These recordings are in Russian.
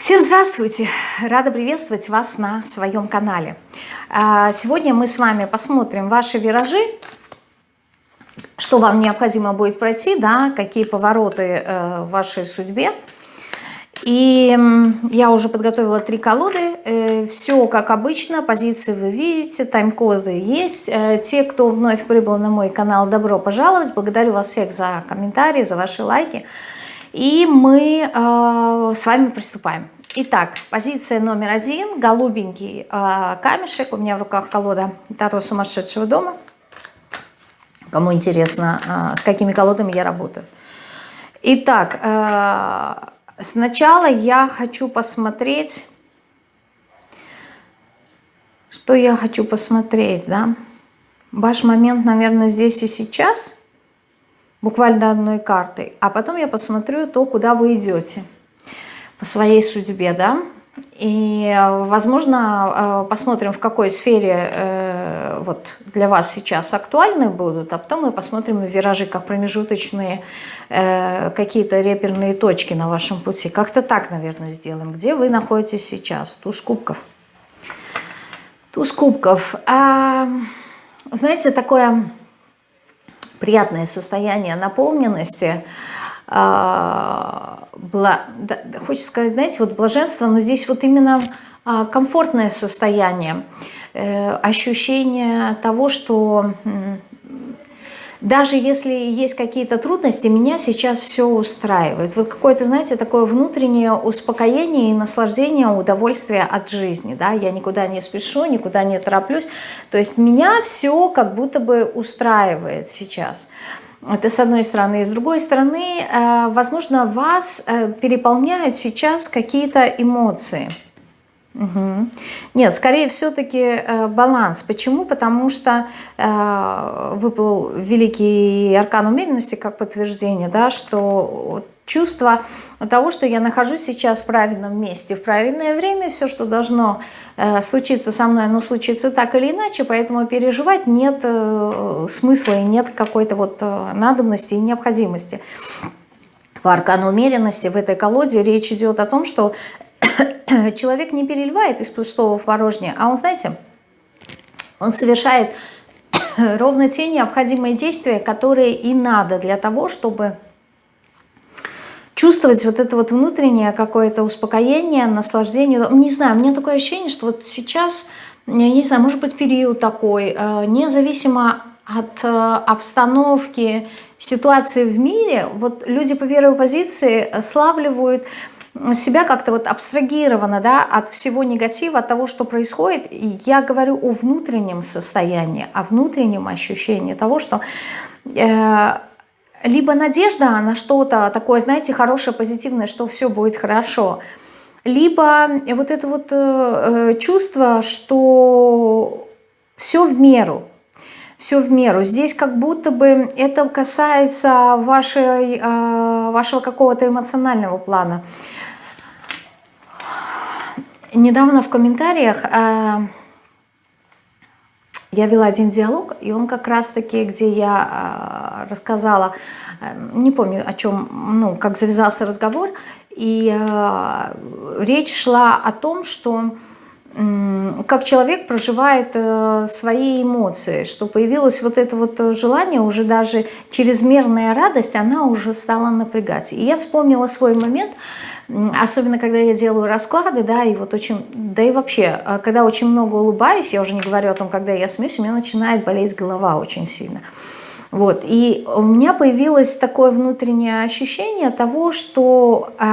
Всем здравствуйте! Рада приветствовать вас на своем канале. А, сегодня мы с вами посмотрим ваши виражи, что вам необходимо будет пройти, да, какие повороты э, в вашей судьбе. И я уже подготовила три колоды. Э, Все как обычно, позиции вы видите, тайм-коды есть. Э, те, кто вновь прибыл на мой канал, добро пожаловать. Благодарю вас всех за комментарии, за ваши лайки. И мы э, с вами приступаем. Итак, позиция номер один. Голубенький э, камешек. У меня в руках колода Таро сумасшедшего дома. Кому интересно, э, с какими колодами я работаю. Итак, э, сначала я хочу посмотреть... Что я хочу посмотреть, да? Ваш момент, наверное, здесь и сейчас – буквально одной картой, а потом я посмотрю то, куда вы идете по своей судьбе, да, и, возможно, э, посмотрим, в какой сфере э, вот для вас сейчас актуальны будут, а потом мы посмотрим виражи как промежуточные э, какие-то реперные точки на вашем пути. Как-то так, наверное, сделаем. Где вы находитесь сейчас? Туз кубков. Туз кубков. А, знаете, такое приятное состояние наполненности, а, бла, да, хочется сказать, знаете, вот блаженство, но здесь вот именно а, комфортное состояние, э, ощущение того, что даже если есть какие-то трудности, меня сейчас все устраивает. Вот какое-то, знаете, такое внутреннее успокоение и наслаждение, удовольствие от жизни. Да? Я никуда не спешу, никуда не тороплюсь. То есть меня все как будто бы устраивает сейчас. Это с одной стороны. И с другой стороны, э, возможно, вас э, переполняют сейчас какие-то эмоции. Угу. Нет, скорее все-таки э, баланс. Почему? Потому что э, выпал великий аркан умеренности как подтверждение, да, что чувство того, что я нахожусь сейчас в правильном месте, в правильное время, все, что должно э, случиться со мной, оно случится так или иначе, поэтому переживать нет э, смысла и нет какой-то вот э, надобности и необходимости. По аркану умеренности в этой колоде речь идет о том, что человек не переливает из пустого в порожнее, а он, знаете, он совершает ровно те необходимые действия, которые и надо для того, чтобы чувствовать вот это вот внутреннее какое-то успокоение, наслаждение. Не знаю, у меня такое ощущение, что вот сейчас, я не знаю, может быть период такой, э, независимо от э, обстановки, ситуации в мире, вот люди по первой позиции славливают себя как-то вот абстрагировано да, от всего негатива, от того, что происходит. Я говорю о внутреннем состоянии, о внутреннем ощущении того, что э, либо надежда на что-то такое, знаете, хорошее, позитивное, что все будет хорошо, либо вот это вот э, чувство, что все в меру, все в меру. Здесь как будто бы это касается вашей, э, вашего какого-то эмоционального плана. Недавно в комментариях э, я вела один диалог, и он как раз-таки, где я э, рассказала, э, не помню о чем, ну, как завязался разговор, и э, речь шла о том, что как человек проживает э, свои эмоции, что появилось вот это вот желание, уже даже чрезмерная радость, она уже стала напрягать. И я вспомнила свой момент, Особенно, когда я делаю расклады, да, и вот очень, да и вообще, а, когда очень много улыбаюсь, я уже не говорю о том, когда я смеюсь, у меня начинает болеть голова очень сильно. Вот, и у меня появилось такое внутреннее ощущение того, что э,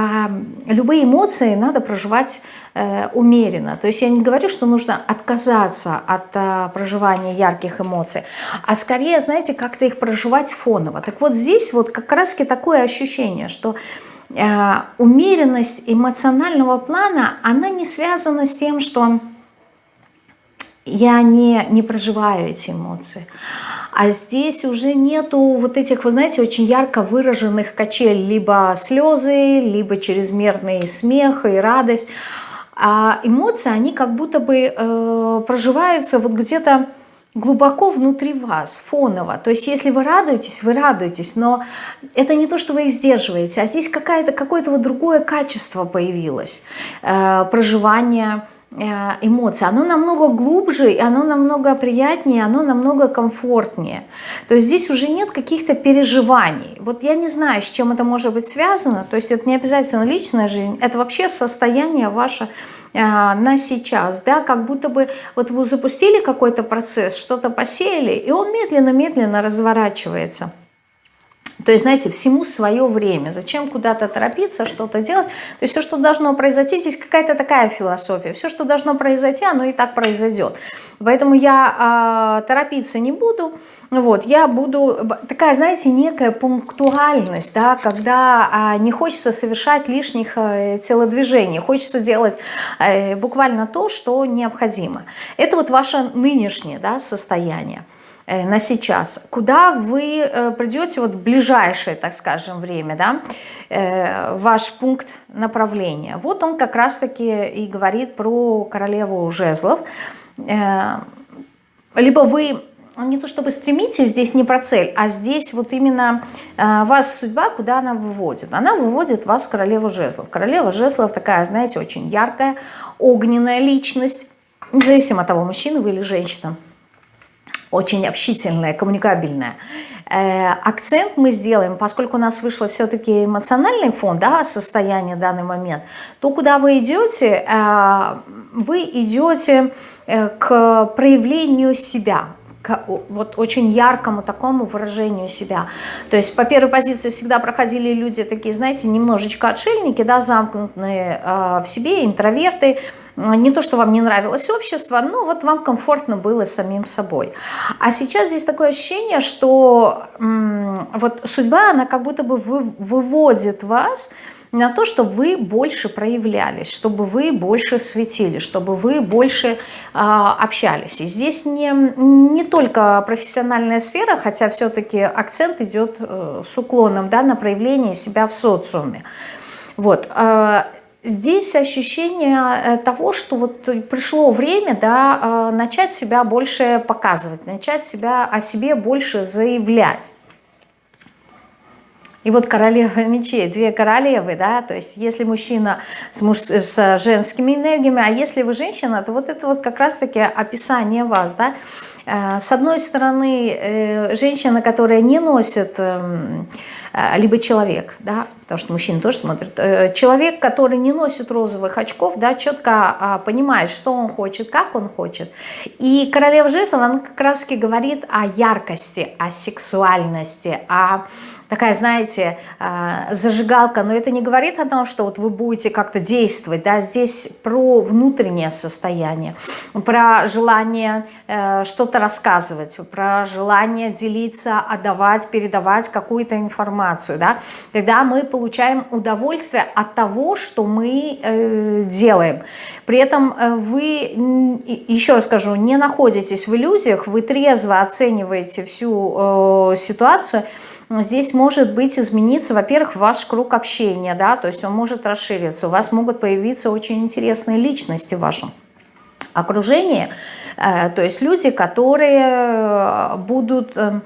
любые эмоции надо проживать э, умеренно. То есть я не говорю, что нужно отказаться от э, проживания ярких эмоций, а скорее, знаете, как-то их проживать фоново. Так вот здесь вот как раз-таки такое ощущение, что Э, умеренность эмоционального плана, она не связана с тем, что я не, не проживаю эти эмоции. А здесь уже нету вот этих, вы знаете, очень ярко выраженных качель, либо слезы, либо чрезмерный смех и радость. А эмоции, они как будто бы э, проживаются вот где-то глубоко внутри вас, фоново. То есть если вы радуетесь, вы радуетесь, но это не то, что вы их сдерживаете, а здесь какое-то вот другое качество появилось, э, проживание эмоции, оно намного глубже, и оно намного приятнее, оно намного комфортнее. То есть здесь уже нет каких-то переживаний. Вот я не знаю, с чем это может быть связано, то есть это не обязательно личная жизнь, это вообще состояние ваше э, на сейчас, да, как будто бы вот вы запустили какой-то процесс, что-то посеяли, и он медленно-медленно разворачивается. То есть, знаете, всему свое время. Зачем куда-то торопиться, что-то делать? То есть все, что должно произойти, здесь какая-то такая философия. Все, что должно произойти, оно и так произойдет. Поэтому я э, торопиться не буду. Вот, я буду, такая, знаете, некая пунктуальность, да, когда э, не хочется совершать лишних э, телодвижений, хочется делать э, буквально то, что необходимо. Это вот ваше нынешнее да, состояние. Э, на сейчас, куда вы э, придете вот в ближайшее, так скажем, время, да, э, ваш пункт направления. Вот он как раз-таки и говорит про королеву жезлов. Либо вы не то чтобы стремитесь, здесь не про цель, а здесь вот именно вас судьба, куда она выводит. Она выводит вас в королеву жезлов. Королева жезлов такая, знаете, очень яркая, огненная личность, независимо от того, мужчина вы или женщина очень общительная, коммуникабельная. Э, акцент мы сделаем, поскольку у нас вышло все-таки эмоциональный фон, да, состояние в данный момент, то куда вы идете, э, вы идете э, к проявлению себя, к вот очень яркому такому выражению себя. То есть по первой позиции всегда проходили люди такие, знаете, немножечко отшельники, да, замкнутые в себе, интроверты, не то, что вам не нравилось общество, но вот вам комфортно было самим собой. А сейчас здесь такое ощущение, что вот судьба, она как будто бы выводит вас на то, чтобы вы больше проявлялись, чтобы вы больше светили, чтобы вы больше э, общались. И здесь не, не только профессиональная сфера, хотя все-таки акцент идет э, с уклоном да, на проявление себя в социуме. Вот. Э, здесь ощущение э, того, что вот пришло время да, э, начать себя больше показывать, начать себя о себе больше заявлять. И вот королева мечей, две королевы, да, то есть если мужчина с, муж, с женскими энергиями, а если вы женщина, то вот это вот как раз-таки описание вас, да. Э, с одной стороны, женщина, которая не носит эм, Э, либо человек, да, потому что мужчины тоже смотрят, э, человек, который не носит розовых очков, да, четко а, понимает, что он хочет, как он хочет. И королева жезлов, она как раз таки говорит о яркости, о сексуальности, о такая, знаете, а, зажигалка, но это не говорит о том, что вот вы будете как-то действовать, да, здесь про внутреннее состояние, про желание э, что-то рассказывать, про желание делиться, отдавать, передавать какую-то информацию, да, когда мы получаем удовольствие от того, что мы э, делаем. При этом э, вы, еще раз скажу, не находитесь в иллюзиях, вы трезво оцениваете всю ситуацию, здесь может быть измениться, во-первых, ваш круг общения, да, то есть он может расшириться, у вас могут появиться очень интересные личности в вашем окружении, э, то есть люди, которые э, будут э,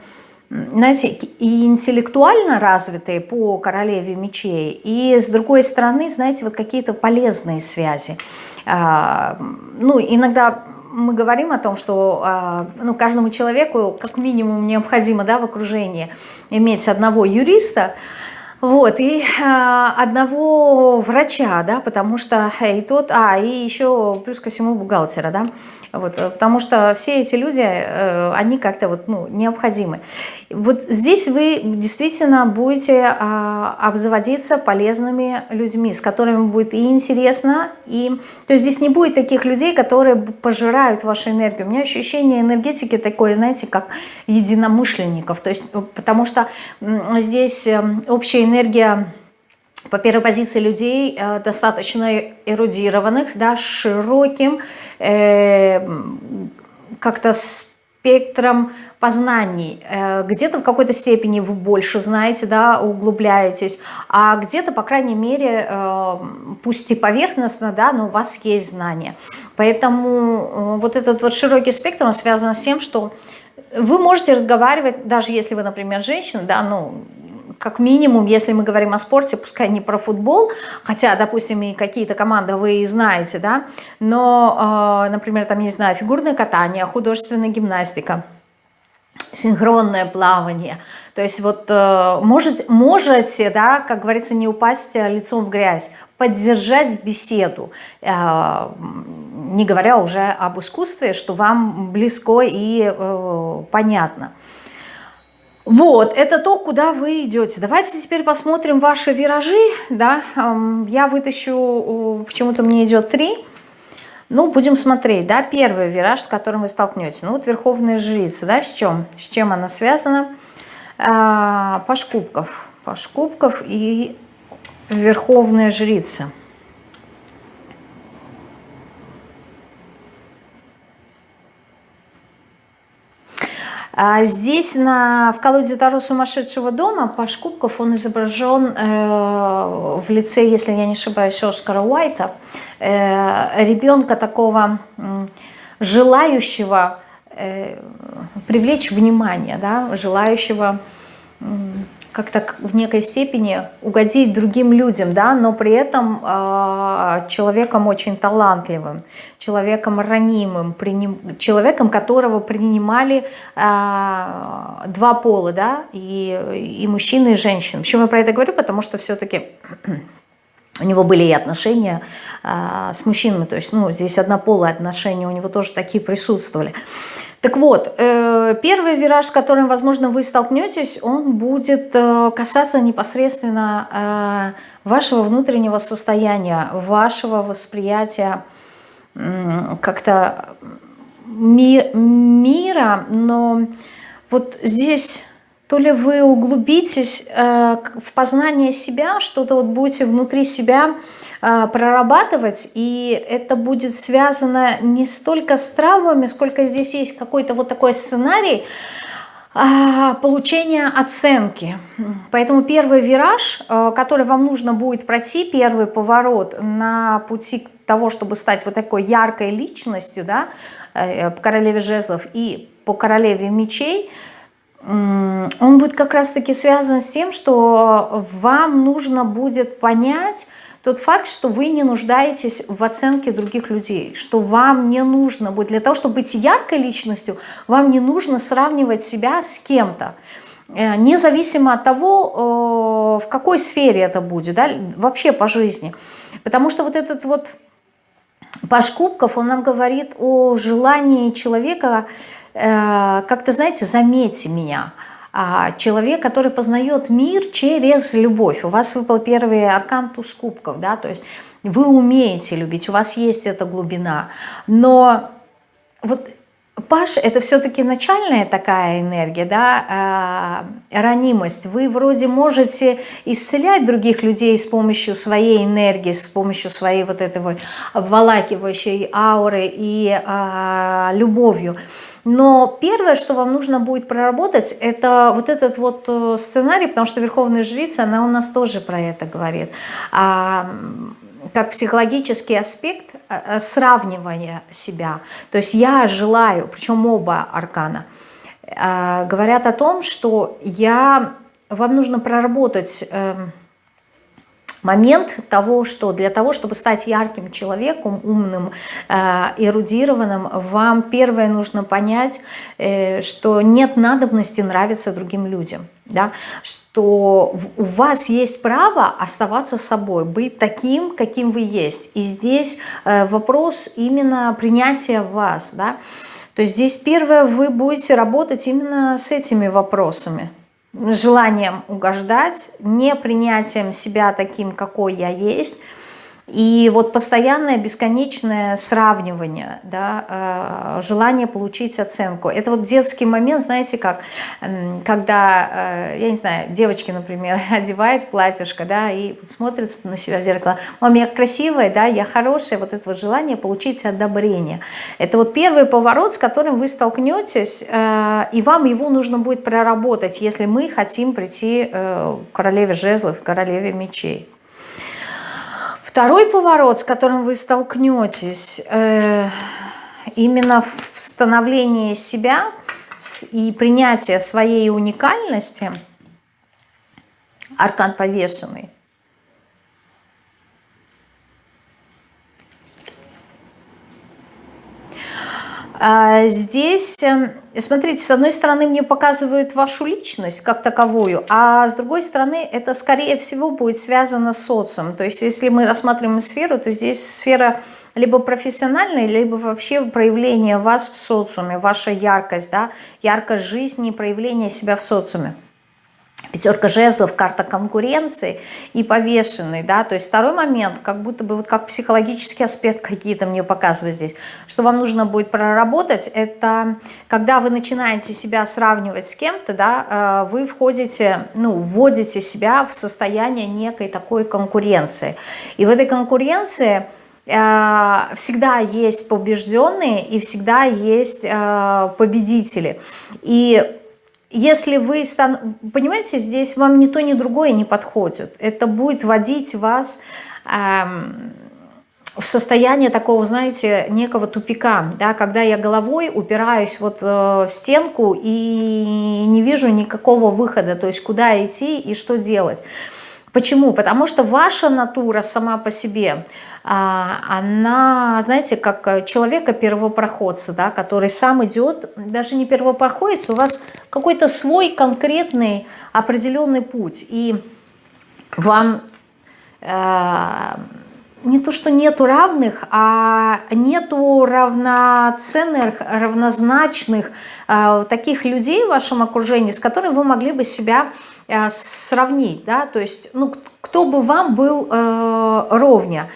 знаете, и интеллектуально развитые по королеве мечей, и с другой стороны, знаете, вот какие-то полезные связи. Ну, иногда мы говорим о том, что а, ну, каждому человеку как минимум необходимо да, в окружении иметь одного юриста, вот, и а, одного врача, да, потому что и тот, а, и еще плюс ко всему бухгалтера, да, вот, э, потому что все эти люди, э, они как-то вот, ну, необходимы. Вот здесь вы действительно будете а, обзаводиться полезными людьми, с которыми будет и интересно, и то есть здесь не будет таких людей, которые пожирают вашу энергию. У меня ощущение энергетики такое, знаете, как единомышленников, то есть потому что здесь эм, общая энергия по первой позиции людей э, достаточно эрудированных, да, широким, э, как-то спектром познаний. Э, где-то в какой-то степени вы больше знаете, да, углубляетесь, а где-то, по крайней мере, э, пусть и поверхностно, да, но у вас есть знания. Поэтому вот этот вот широкий спектр, он связан с тем, что вы можете разговаривать, даже если вы, например, женщина, да, ну, как минимум, если мы говорим о спорте, пускай не про футбол, хотя, допустим, и какие-то команды вы знаете, да, но, э, например, там, не знаю, фигурное катание, художественная гимнастика, синхронное плавание. То есть вот э, можете, можете, да, как говорится, не упасть лицом в грязь, поддержать беседу, э, не говоря уже об искусстве, что вам близко и э, понятно. Вот, это то, куда вы идете. Давайте теперь посмотрим ваши виражи. Да? Я вытащу, почему-то мне идет три. Ну, будем смотреть, да, первый вираж, с которым вы столкнетесь. Ну, вот Верховная Жрица, да, с чем? С чем она связана? А, Паш Кубков. Паш Кубков и Верховная Жрица. Здесь на, в колоде Таро сумасшедшего дома Паш Кубков, он изображен э, в лице, если я не ошибаюсь, Оскара Уайта, э, ребенка такого э, желающего э, привлечь внимание, да, желающего как-то в некой степени угодить другим людям, да, но при этом э, человеком очень талантливым, человеком ранимым, приним, человеком, которого принимали э, два пола, да, и, и мужчина, и женщина. Почему я про это говорю? Потому что все-таки у него были и отношения э, с мужчинами, то есть, ну, здесь однополые отношения у него тоже такие присутствовали. Так вот, э, первый вираж, с которым, возможно, вы столкнетесь, он будет э, касаться непосредственно э, вашего внутреннего состояния, вашего восприятия как-то мира, но вот здесь то ли вы углубитесь в познание себя, что-то вот будете внутри себя прорабатывать, и это будет связано не столько с травмами, сколько здесь есть какой-то вот такой сценарий, а, получения оценки. Поэтому первый вираж, а, который вам нужно будет пройти, первый поворот на пути того, чтобы стать вот такой яркой личностью, да, э, по королеве жезлов и по королеве мечей, он будет как раз-таки связан с тем, что вам нужно будет понять, тот факт, что вы не нуждаетесь в оценке других людей, что вам не нужно будет, для того, чтобы быть яркой личностью, вам не нужно сравнивать себя с кем-то, э, независимо от того, э, в какой сфере это будет, да, вообще по жизни. Потому что вот этот вот Паш Кубков, он нам говорит о желании человека, э, как-то, знаете, заметьте меня – человек, который познает мир через любовь. У вас выпал первый аркан туз кубков, да, то есть вы умеете любить, у вас есть эта глубина, но вот Паш – это все-таки начальная такая энергия, да, э, ранимость. Вы вроде можете исцелять других людей с помощью своей энергии, с помощью своей вот этой вот обволакивающей ауры и э, любовью. Но первое, что вам нужно будет проработать, это вот этот вот э, сценарий, потому что Верховная Жрица, она у нас тоже про это говорит. А, как психологический аспект э, э, сравнивания себя. То есть я желаю, причем оба аркана, говорят о том, что я, вам нужно проработать эм, момент того, что для того, чтобы стать ярким человеком, умным, э, эрудированным, вам первое нужно понять, э, что нет надобности нравиться другим людям. Да? Что у вас есть право оставаться собой, быть таким, каким вы есть. И здесь э, вопрос именно принятия вас. Да? То есть здесь первое, вы будете работать именно с этими вопросами желанием угождать, не принятием себя таким, какой я есть, И вот постоянное бесконечное сравнивание, да, э, желание получить оценку. Это вот детский момент, знаете как, когда, э, я не знаю, девочки, например, одевает платьишко, да, и смотрит на себя в зеркало, мам, я красивая, да, я хорошая, вот это вот желание получить одобрение. Это вот первый поворот, с которым вы столкнетесь, э, и вам его нужно будет проработать, если мы хотим прийти к королеве жезлов, королеве мечей. Второй поворот, с которым вы столкнетесь, э, именно в становлении себя и принятие своей уникальности, аркан повешенный, здесь, эм, смотрите, с одной стороны мне показывают вашу личность как таковую, а с другой стороны это скорее всего будет связано с социумом. То есть если мы рассматриваем сферу, то здесь сфера либо профессиональная, либо вообще проявление вас в социуме, ваша яркость, да, яркость жизни, проявление себя в социуме. Пятерка жезлов, карта конкуренции и повешенный, да, то есть второй момент, как будто бы вот как психологический аспект какие-то мне показывают здесь, что вам нужно будет проработать, это когда вы начинаете себя сравнивать с кем-то, да, э, вы входите, ну, вводите себя в состояние некой такой конкуренции, и в этой конкуренции э, всегда есть побежденные и всегда есть э, победители, и если вы, стан... понимаете, здесь вам ни то, ни другое не подходит. Это будет вводить вас эм, в состояние такого, знаете, некого тупика, да, когда я головой упираюсь вот э, в стенку и не вижу никакого выхода, то есть куда идти и что делать. Почему? Потому что ваша натура сама по себе, а, она, знаете, как человека-первопроходца, да, который сам идет, даже не первопроходец, у вас какой-то свой конкретный определенный путь. И вам э, не то, что нету равных, а нету равноценных, равнозначных э, таких людей в вашем окружении, с которыми вы могли бы себя Э, сравнить, да, то есть, ну, кто бы вам был э, ровня.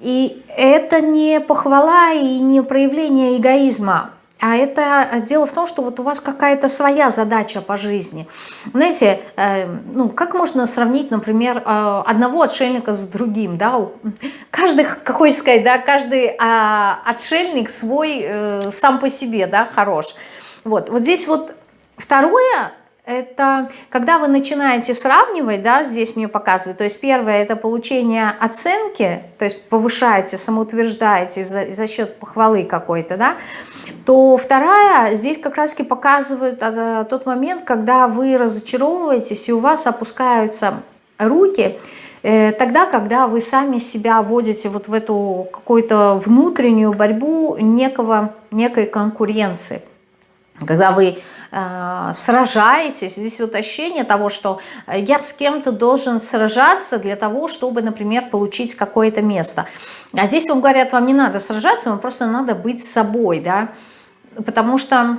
И это не похвала и не проявление эгоизма, а это дело в том, что вот у вас какая-то своя задача по жизни. Знаете, э, ну, как можно сравнить, например, э, одного отшельника с другим, да? Каждый, как хочется сказать, да, каждый э, отшельник свой э, сам по себе, да, хорош. Вот, вот здесь вот второе это когда вы начинаете сравнивать, да, здесь мне показывают, то есть первое это получение оценки, то есть повышаете, самоутверждаете за, за счет похвалы какой-то, да, то вторая, здесь как раз таки показывают а, тот момент, когда вы разочаровываетесь и у вас опускаются руки, э, тогда, когда вы сами себя вводите вот в эту какую-то внутреннюю борьбу некого, некой конкуренции, когда вы сражаетесь. Здесь вот ощущение того, что я с кем-то должен сражаться для того, чтобы, например, получить какое-то место. А здесь вам говорят, вам не надо сражаться, вам просто надо быть собой, да, потому что...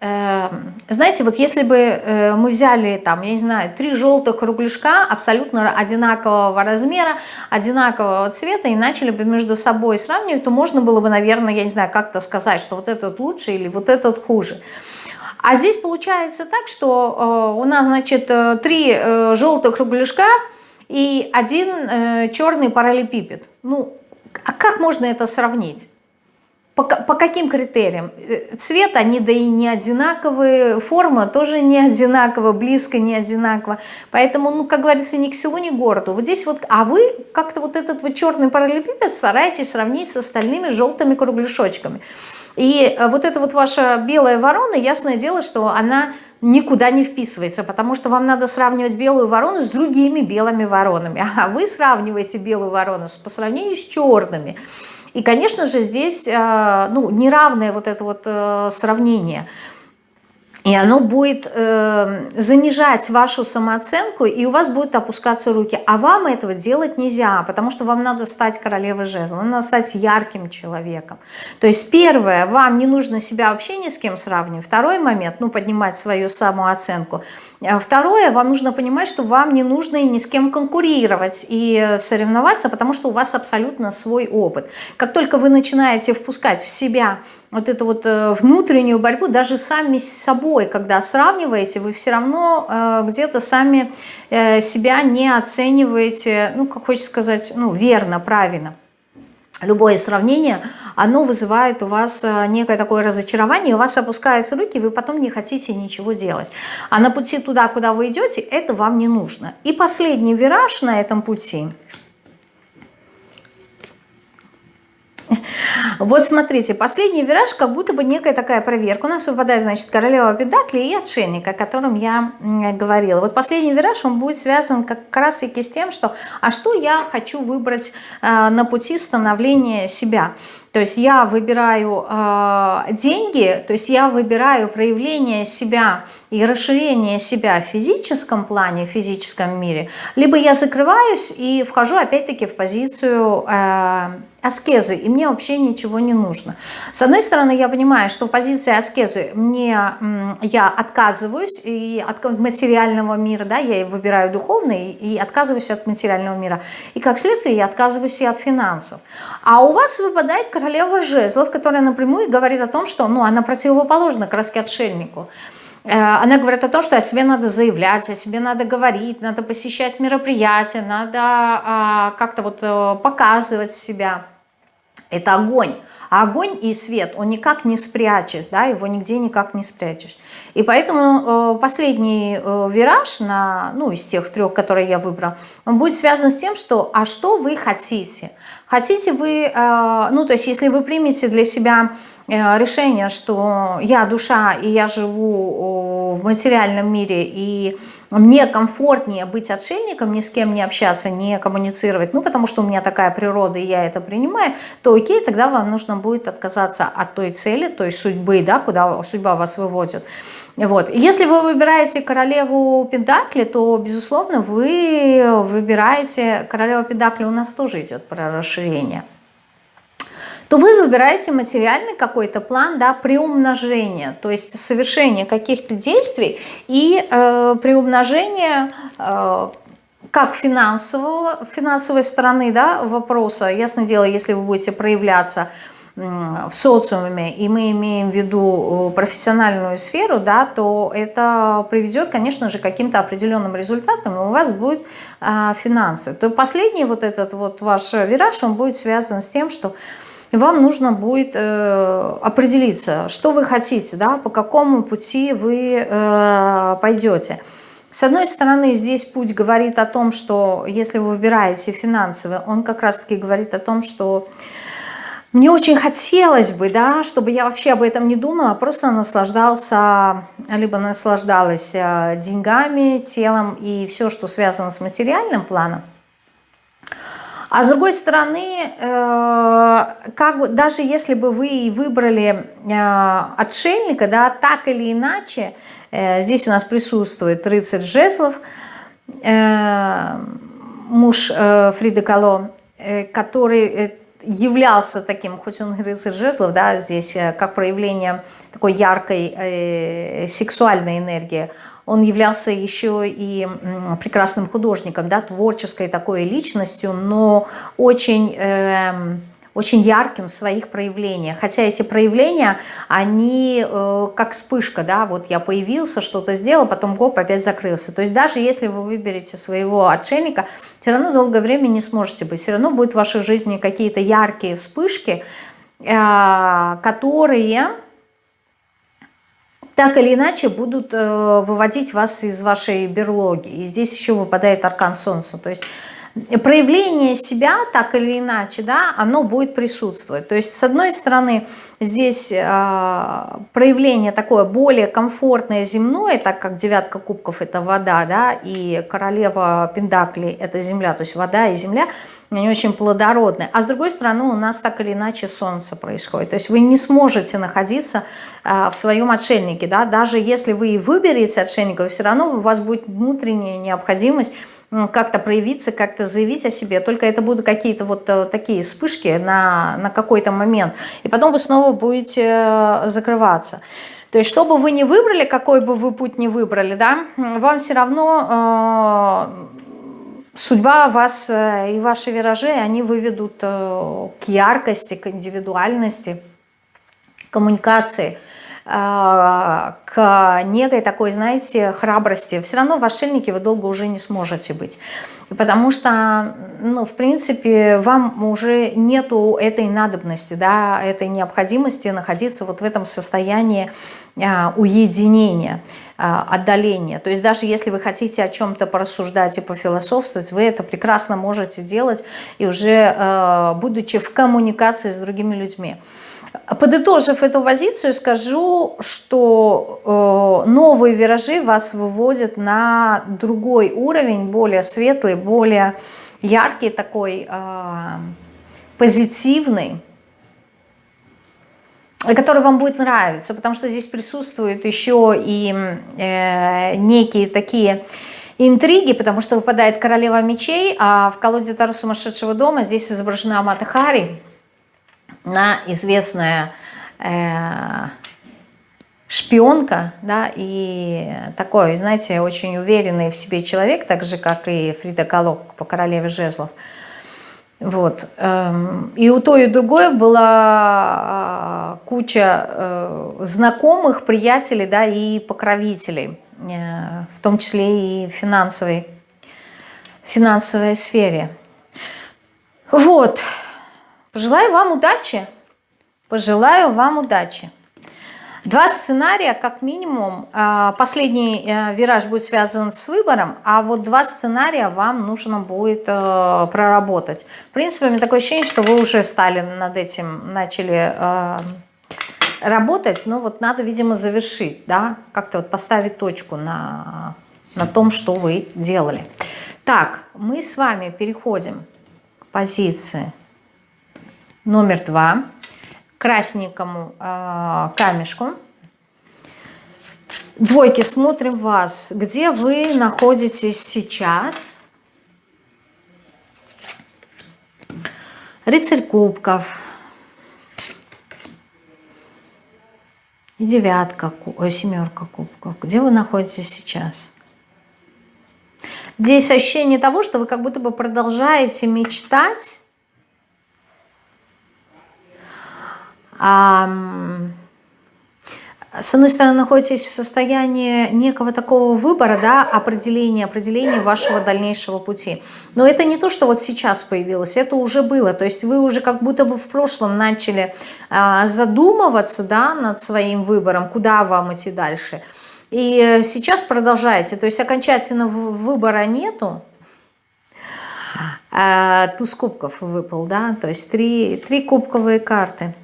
Э, знаете, вот если бы э, мы взяли там, я не знаю, три желтых кругляшка абсолютно одинакового размера, одинакового цвета и начали бы между собой сравнивать, то можно было бы, наверное, я не знаю, как-то сказать, что вот этот лучше или вот этот хуже. А здесь получается так, что э, у нас, значит, э, три э, желтых кругляшка и один черный параллелепипед. Ну, а как можно это сравнить? По, по каким критериям? Цвет, они да и не одинаковые, форма тоже не одинаковая, близко не одинаково. Поэтому, ну, как говорится, ни к селу, ни к городу. Вот здесь вот, а вы как-то вот этот вот черный параллелепипед стараетесь сравнить с остальными желтыми кругляшочками. И э, вот эта вот ваша белая ворона, ясное дело, что она никуда не вписывается, потому что вам надо сравнивать белую ворону с другими белыми воронами, а вы сравниваете белую ворону по сравнению с черными. И, конечно же, здесь э, ну, неравное вот это вот э, сравнение. И оно будет э, занижать вашу самооценку, и у вас будут опускаться руки. А вам этого делать нельзя, потому что вам надо стать королевой жезла, надо стать ярким человеком. То есть первое, вам не нужно себя вообще ни с кем сравнивать. Второй момент, ну поднимать свою самооценку. А второе, вам нужно понимать, что вам не нужно и ни с кем конкурировать и соревноваться, потому что у вас абсолютно свой опыт. Как только вы начинаете впускать в себя вот эту вот э, внутреннюю борьбу, даже сами с собой, когда сравниваете, вы все равно э, где-то сами э, себя не оцениваете, ну, как хочется сказать, ну, верно, правильно. Любое сравнение, оно вызывает у вас некое такое разочарование, у вас опускаются руки, вы потом не хотите ничего делать. А на пути туда, куда вы идете, это вам не нужно. И последний вираж на этом пути – Вот смотрите, последний вираж, как будто бы некая такая проверка. У нас выпадает, значит, королева Педакли и отшельник, о котором я говорила. Вот последний вираж, он будет связан как раз таки с тем, что, а что я хочу выбрать э, на пути становления себя. То есть я выбираю э, деньги, то есть я выбираю проявление себя и расширение себя в физическом плане, в физическом мире, либо я закрываюсь и вхожу опять-таки в позицию э, аскезы, и мне вообще ничего не нужно. С одной стороны, я понимаю, что в позиции аскезы мне, я отказываюсь и от материального мира, да, я выбираю духовный и отказываюсь от материального мира. И как следствие я отказываюсь и от финансов. А у вас выпадает королева жезлов, которая напрямую говорит о том, что ну, она противоположна краски отшельнику. Э, она говорит о том, что о себе надо заявлять, о себе надо говорить, надо посещать мероприятия, надо а, как-то вот э, показывать себя. Это огонь. А огонь и свет, он никак не спрячешь, да, его нигде никак не спрячешь. И поэтому э, последний вираж, на, ну, из тех трех, которые я выбрала, он будет связан с тем, что, а что вы хотите? Хотите вы, ну, то есть если вы примете для себя решение, что я душа и я живу в материальном мире, и мне комфортнее быть отшельником, ни с кем не общаться, не коммуницировать, ну, потому что у меня такая природа, и я это принимаю, то окей, тогда вам нужно будет отказаться от той цели, той судьбы, да, куда судьба вас выводит. Вот. Если вы выбираете королеву Пентакли, то, безусловно, вы выбираете, королева Пентакли у нас тоже идет про расширение – то вы выбираете материальный какой-то план да, приумножения, то есть совершение каких-то действий и э, приумножение э, как финансового, финансовой стороны да, вопроса. Ясное дело, если вы будете проявляться в социуме, и мы имеем в виду э, профессиональную сферу, да, то это приведет, конечно же, к каким-то определенным результатам, и у вас будет а, финансы. То последний вот этот вот ваш вираж, он будет связан с тем, что вам нужно будет э, определиться, что вы хотите, да, по какому пути вы э, пойдете. С одной стороны, здесь путь говорит о том, что если вы выбираете финансовый, он как раз-таки говорит о том, что мне очень хотелось бы, да, чтобы я вообще об этом не думала, а просто наслаждался, либо наслаждалась э, деньгами, телом и все, что связано с материальным планом. А с другой стороны, э, как бы, даже если бы вы выбрали э, отшельника, да, так или иначе, э, здесь у нас присутствует рыцарь Жеслов, муж Фриды Кало, который являлся таким, хоть он рыцарь жезлов, да, здесь как проявление такой яркой сексуальной энергии, он являлся еще и прекрасным художником, да, творческой такой личностью, но очень... Э, очень ярким в своих проявлениях. Хотя эти проявления, они э, как вспышка, да, вот я появился, что-то сделал, потом гоп, опять закрылся. То есть даже если вы выберете своего отшельника, все равно долгое время не сможете быть. Все равно будут в вашей жизни какие-то яркие вспышки, э, которые так или иначе будут э, выводить вас из вашей берлоги. И здесь еще выпадает аркан Солнца. То есть проявление себя, так или иначе, да, оно будет присутствовать. То есть, с одной стороны, здесь э, проявление такое более комфортное земное, так как девятка кубков – это вода, да, и королева Пендакли – это земля, то есть вода и земля – они очень плодородные. А с другой стороны, у нас так или иначе солнце происходит. То есть вы не сможете находиться э, в своем отшельнике. Да? Даже если вы выберете отшельника, все равно у вас будет внутренняя необходимость как-то проявиться, как-то заявить о себе. Только это будут какие-то вот э, такие вспышки на, на какой-то момент. И потом вы снова будете э, закрываться. То есть, что бы вы ни выбрали, какой бы вы путь ни выбрали, да, вам все равно э, судьба вас э, и ваши виражи, они выведут э, к яркости, к индивидуальности, коммуникации – к некой такой, знаете, храбрости. Все равно в отшельнике вы долго уже не сможете быть. Потому что, ну, в принципе, вам уже нету этой надобности, да, этой необходимости находиться вот в этом состоянии а, уединения, а, отдаления. То есть даже если вы хотите о чем-то порассуждать и пофилософствовать, вы это прекрасно можете делать и уже а, будучи в коммуникации с другими людьми. Подытожив эту позицию, скажу, что э, новые виражи вас выводят на другой уровень, более светлый, более яркий такой, э, позитивный, который вам будет нравиться, потому что здесь присутствуют еще и э, некие такие интриги, потому что выпадает королева мечей, а в колоде Тару сумасшедшего дома здесь изображена Амата Хари, на известная э, шпионка, да, и такой, знаете, очень уверенный в себе человек, так же, как и Фрида Калок по королеве жезлов. Вот. Эм, и у той и другой была э, куча э, знакомых, приятелей, да, и покровителей, э, в том числе и финансовой, финансовой сфере. Вот. Пожелаю вам удачи. Пожелаю вам удачи. Два сценария, как минимум. А, последний э, вираж будет связан с выбором, а вот два сценария вам нужно будет э, проработать. В принципе, у меня такое ощущение, что вы уже стали над этим, начали э, работать, но вот надо, видимо, завершить, да, как-то вот поставить точку на, на том, что вы делали. Так, мы с вами переходим к позиции номер два, красненькому э, камешку. Двойки, смотрим вас, где вы находитесь сейчас. Рыцарь кубков. И девятка, ой, семерка кубков. Где вы находитесь сейчас? Здесь ощущение того, что вы как будто бы продолжаете мечтать с одной стороны, находитесь в состоянии некого такого выбора, да, определения, определения вашего дальнейшего пути. Но это не то, что вот сейчас появилось, это уже было. То есть вы уже как будто бы в прошлом начали а, задумываться, да, над своим выбором, куда вам идти дальше. И сейчас продолжаете, то есть окончательного выбора нету, а, туз кубков выпал, да, то есть три, три кубковые карты –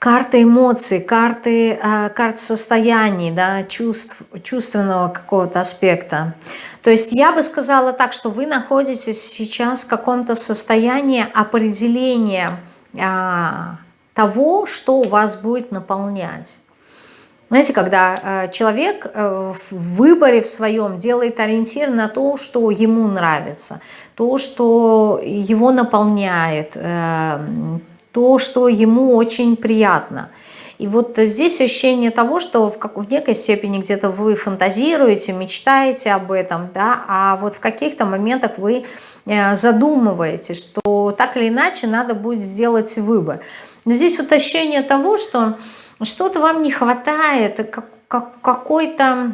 карты эмоций, карты, э, карт состояний, да, чувств, чувственного какого-то аспекта. То есть я бы сказала так, что вы находитесь сейчас в каком-то состоянии определения а, того, что у вас будет наполнять. Знаете, когда э, человек э, в выборе в своем делает ориентир на то, что ему нравится, то, что его наполняет, то, что ему очень приятно. И вот здесь ощущение того, что в, как, в некой степени где-то вы фантазируете, мечтаете об этом, да, а вот в каких-то моментах вы э, задумываете, что так или иначе надо будет сделать выбор. Но здесь вот ощущение того, что что-то вам не хватает, как, как, какой-то,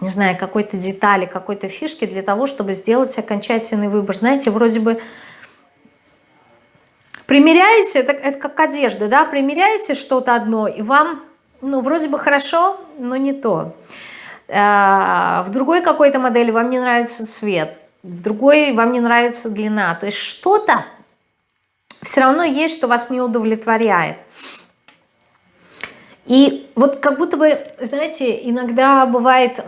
не знаю, какой-то детали, какой-то фишки для того, чтобы сделать окончательный выбор. Знаете, вроде бы Примеряете, это, это как одежда, да, примеряете что-то одно, и вам, ну, вроде бы хорошо, но не то. в другой какой-то модели вам не нравится цвет, в другой вам не нравится длина. То есть что-то все равно есть, что вас не удовлетворяет. И вот как будто бы, знаете, иногда бывает,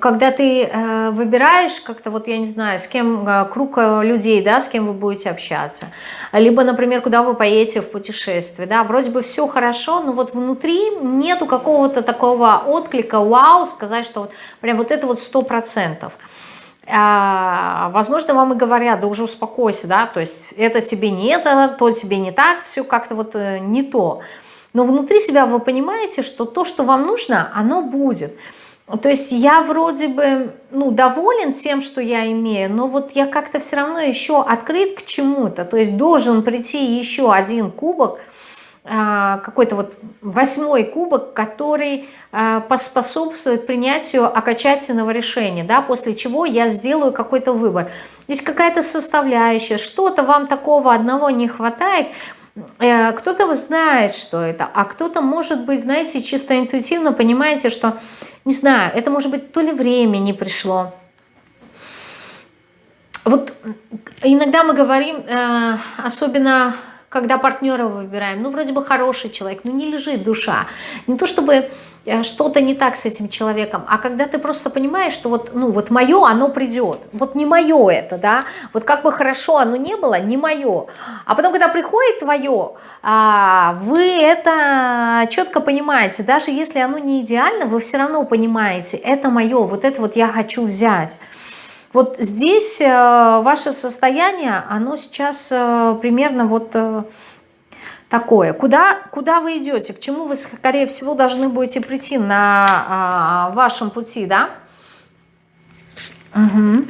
когда ты э, выбираешь как-то, вот я не знаю, с кем, э, круг э, людей, да, с кем вы будете общаться, либо, например, куда вы поедете в путешествие, да, вроде бы все хорошо, но вот внутри нету какого-то такого отклика, вау, сказать, что вот прям вот это вот сто процентов. А, возможно, вам и говорят, да уже успокойся, да, то есть это тебе не это, то тебе не так, все как-то вот не то. Но внутри себя вы понимаете, что то, что вам нужно, оно будет. То есть я вроде бы ну, доволен тем, что я имею, но вот я как-то все равно еще открыт к чему-то. То есть должен прийти еще один кубок, а, какой-то вот восьмой кубок, который а, поспособствует принятию окончательного решения, да, после чего я сделаю какой-то выбор. Здесь какая-то составляющая, что-то вам такого одного не хватает, э, кто-то знает, что это, а кто-то, может быть, знаете, чисто интуитивно понимаете, что не знаю, это может быть то ли время не пришло. Вот иногда мы говорим, э, особенно когда партнера выбираем, ну вроде бы хороший человек, но не лежит душа. Не то чтобы что-то не так с этим человеком, а когда ты просто понимаешь, что вот, ну, вот мое, оно придет, вот не мое это, да, вот как бы хорошо оно не было, не мое, а потом, когда приходит твое, а, вы это четко понимаете, даже если оно не идеально, вы все равно понимаете, это мое, вот это вот я хочу взять. Вот здесь э, ваше состояние, оно сейчас э, примерно вот такое. Куда, куда вы идете? К чему вы, скорее всего, должны будете прийти на а, вашем пути, да? Угу.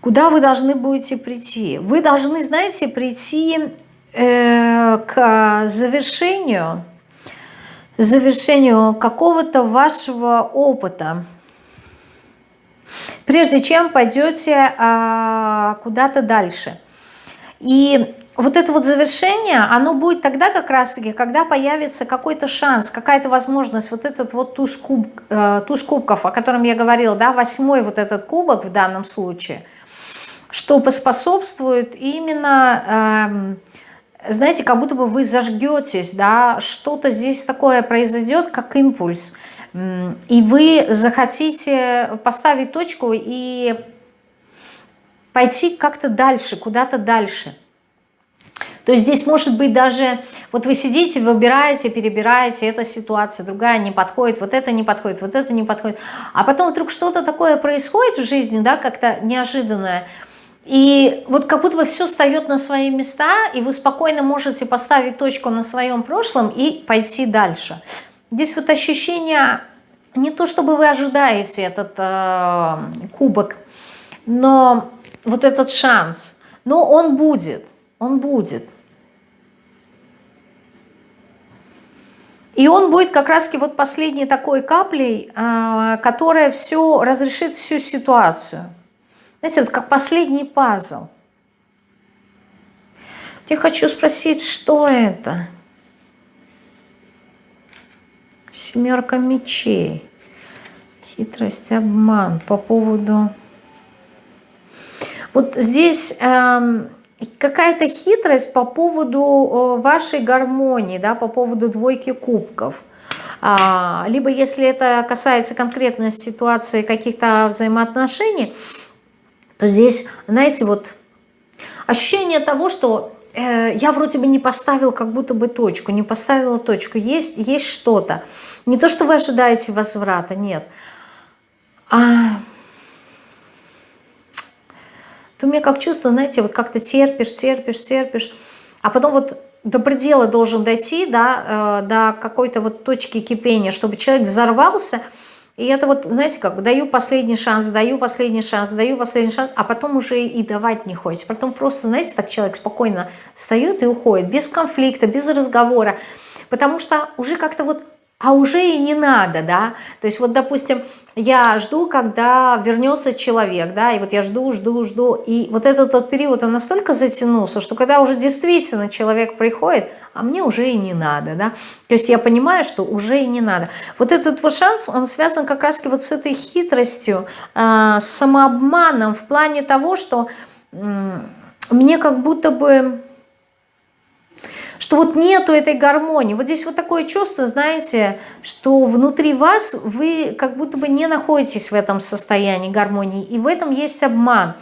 Куда вы должны будете прийти? Вы должны, знаете, прийти э, к завершению, завершению какого-то вашего опыта прежде чем пойдете а, куда-то дальше. И вот это вот завершение, оно будет тогда как раз-таки, когда появится какой-то шанс, какая-то возможность, вот этот вот туз, куб, э, туз кубков, о котором я говорила, да, восьмой вот этот кубок в данном случае, что поспособствует именно, э, знаете, как будто бы вы зажгетесь, да, что-то здесь такое произойдет, как импульс – и вы захотите поставить точку и пойти как-то дальше, куда-то дальше. То есть здесь может быть даже, вот вы сидите, выбираете, перебираете, эта ситуация, другая не подходит, вот это не подходит, вот это не подходит. А потом вдруг что-то такое происходит в жизни, да, как-то неожиданное, и вот как будто бы все встает на свои места, и вы спокойно можете поставить точку на своем прошлом и пойти дальше. Здесь вот ощущение, не то чтобы вы ожидаете этот э, кубок, но вот этот шанс, но он будет, он будет. И он будет как раз вот последней такой каплей, э, которая все разрешит всю ситуацию. Знаете, вот как последний пазл. Я хочу спросить, что это? Семерка мечей. Хитрость, обман по поводу... Вот здесь э, какая-то хитрость по поводу э, вашей гармонии, да, по поводу двойки кубков. А, либо если это касается конкретной ситуации каких-то взаимоотношений, то здесь, знаете, вот ощущение того, что Э, я вроде бы не поставил как будто бы точку, не поставила точку, есть, есть что-то. Не то, что вы ожидаете возврата, нет. А... То у меня как чувство, знаете, вот как-то терпишь, терпишь, терпишь, а потом вот до предела должен дойти, да, э, до какой-то вот точки кипения, чтобы человек взорвался – и это вот, знаете, как даю последний шанс, даю последний шанс, даю последний шанс, а потом уже и давать не хочется. Потом просто, знаете, так человек спокойно встает и уходит, без конфликта, без разговора. Потому что уже как-то вот, а уже и не надо, да. То есть вот, допустим, я жду, когда вернется человек, да, и вот я жду, жду, жду, и вот этот тот период, он настолько затянулся, что когда уже действительно человек приходит, а мне уже и не надо, да, то есть я понимаю, что уже и не надо. Вот этот вот шанс, он связан как раз вот с этой хитростью, э, с самообманом в плане того, что мне как будто бы что вот нету этой гармонии. Вот здесь вот такое чувство, знаете, что внутри вас вы как будто бы не находитесь в этом состоянии гармонии, и в этом есть обман.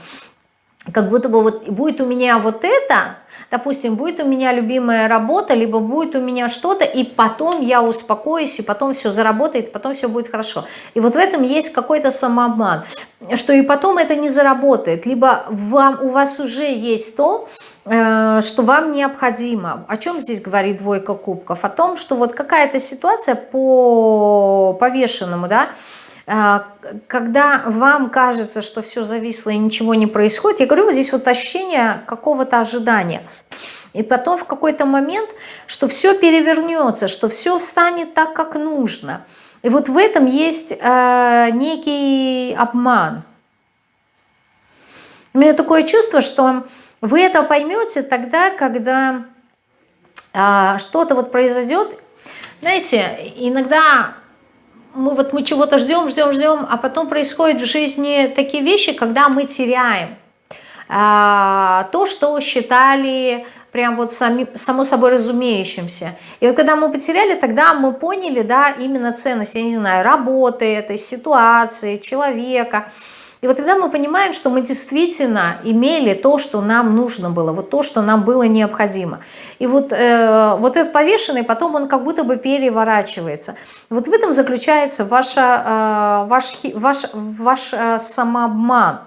Как будто бы вот будет у меня вот это, допустим, будет у меня любимая работа, либо будет у меня что-то, и потом я успокоюсь, и потом все заработает, и потом все будет хорошо. И вот в этом есть какой-то самообман, что и потом это не заработает, либо вам, у вас уже есть то, что вам необходимо. О чем здесь говорит двойка кубков? О том, что вот какая-то ситуация по повешенному, да, э, когда вам кажется, что все зависло и ничего не происходит, я говорю, вот здесь вот ощущение какого-то ожидания. И потом в какой-то момент, что все перевернется, что все встанет так, как нужно. И вот в этом есть э, некий обман. У меня такое чувство, что вы это поймете тогда, когда а, что-то вот произойдет. Знаете, иногда мы вот мы чего-то ждем, ждем, ждем, а потом происходят в жизни такие вещи, когда мы теряем а, то, что считали прям вот сами, само собой разумеющимся. И вот когда мы потеряли, тогда мы поняли, да, именно ценность, я не знаю, работы этой ситуации, человека, и вот тогда мы понимаем, что мы действительно имели то, что нам нужно было, вот то, что нам было необходимо. И вот, э, вот этот повешенный, потом он как будто бы переворачивается. Вот в этом заключается ваша, э, ваш, ваш, ваш э, самообман.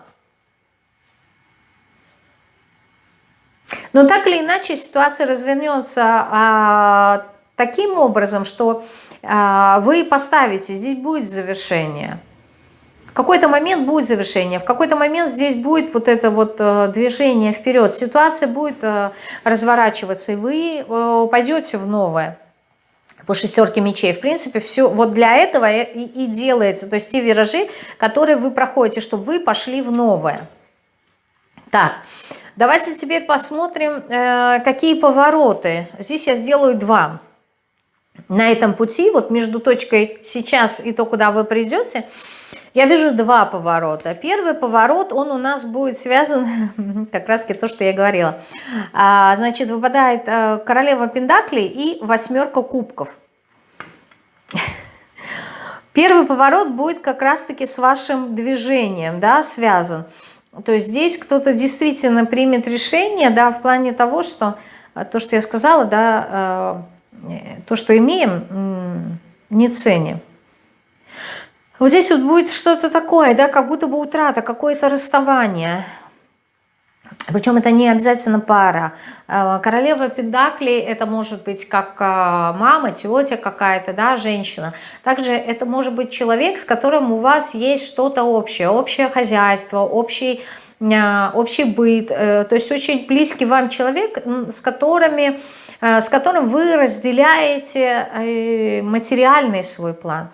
Но так или иначе ситуация развернется а, таким образом, что а, вы поставите, здесь будет завершение – какой-то момент будет завершение, в какой-то момент здесь будет вот это вот э, движение вперед, ситуация будет э, разворачиваться, и вы э, пойдете в новое по шестерке мечей. В принципе, все вот для этого и, и делается. То есть те виражи, которые вы проходите, чтобы вы пошли в новое. Так, давайте теперь посмотрим, какие повороты. Здесь я сделаю два. На этом пути, вот между точкой сейчас и то, куда вы придете – я вижу два поворота. Первый поворот, он у нас будет связан, как раз то, что я говорила. А, значит, выпадает э, королева пендаклей и восьмерка кубков. Первый поворот будет как раз-таки с вашим движением, да, связан. То есть здесь кто-то действительно примет решение, да, в плане того, что э, то, что я сказала, да, э, то, что имеем, не ценим. Вот здесь вот будет что-то такое, да, как будто бы утрата, какое-то расставание. Причем это не обязательно пара. А, королева Педакли это может быть как а, мама, тетя какая-то, да, женщина. Также это может быть человек, с которым у вас есть что-то общее, общее хозяйство, общий, а, общий быт. Э, то есть очень близкий вам человек, с, которыми, с которым вы разделяете э, материальный свой план.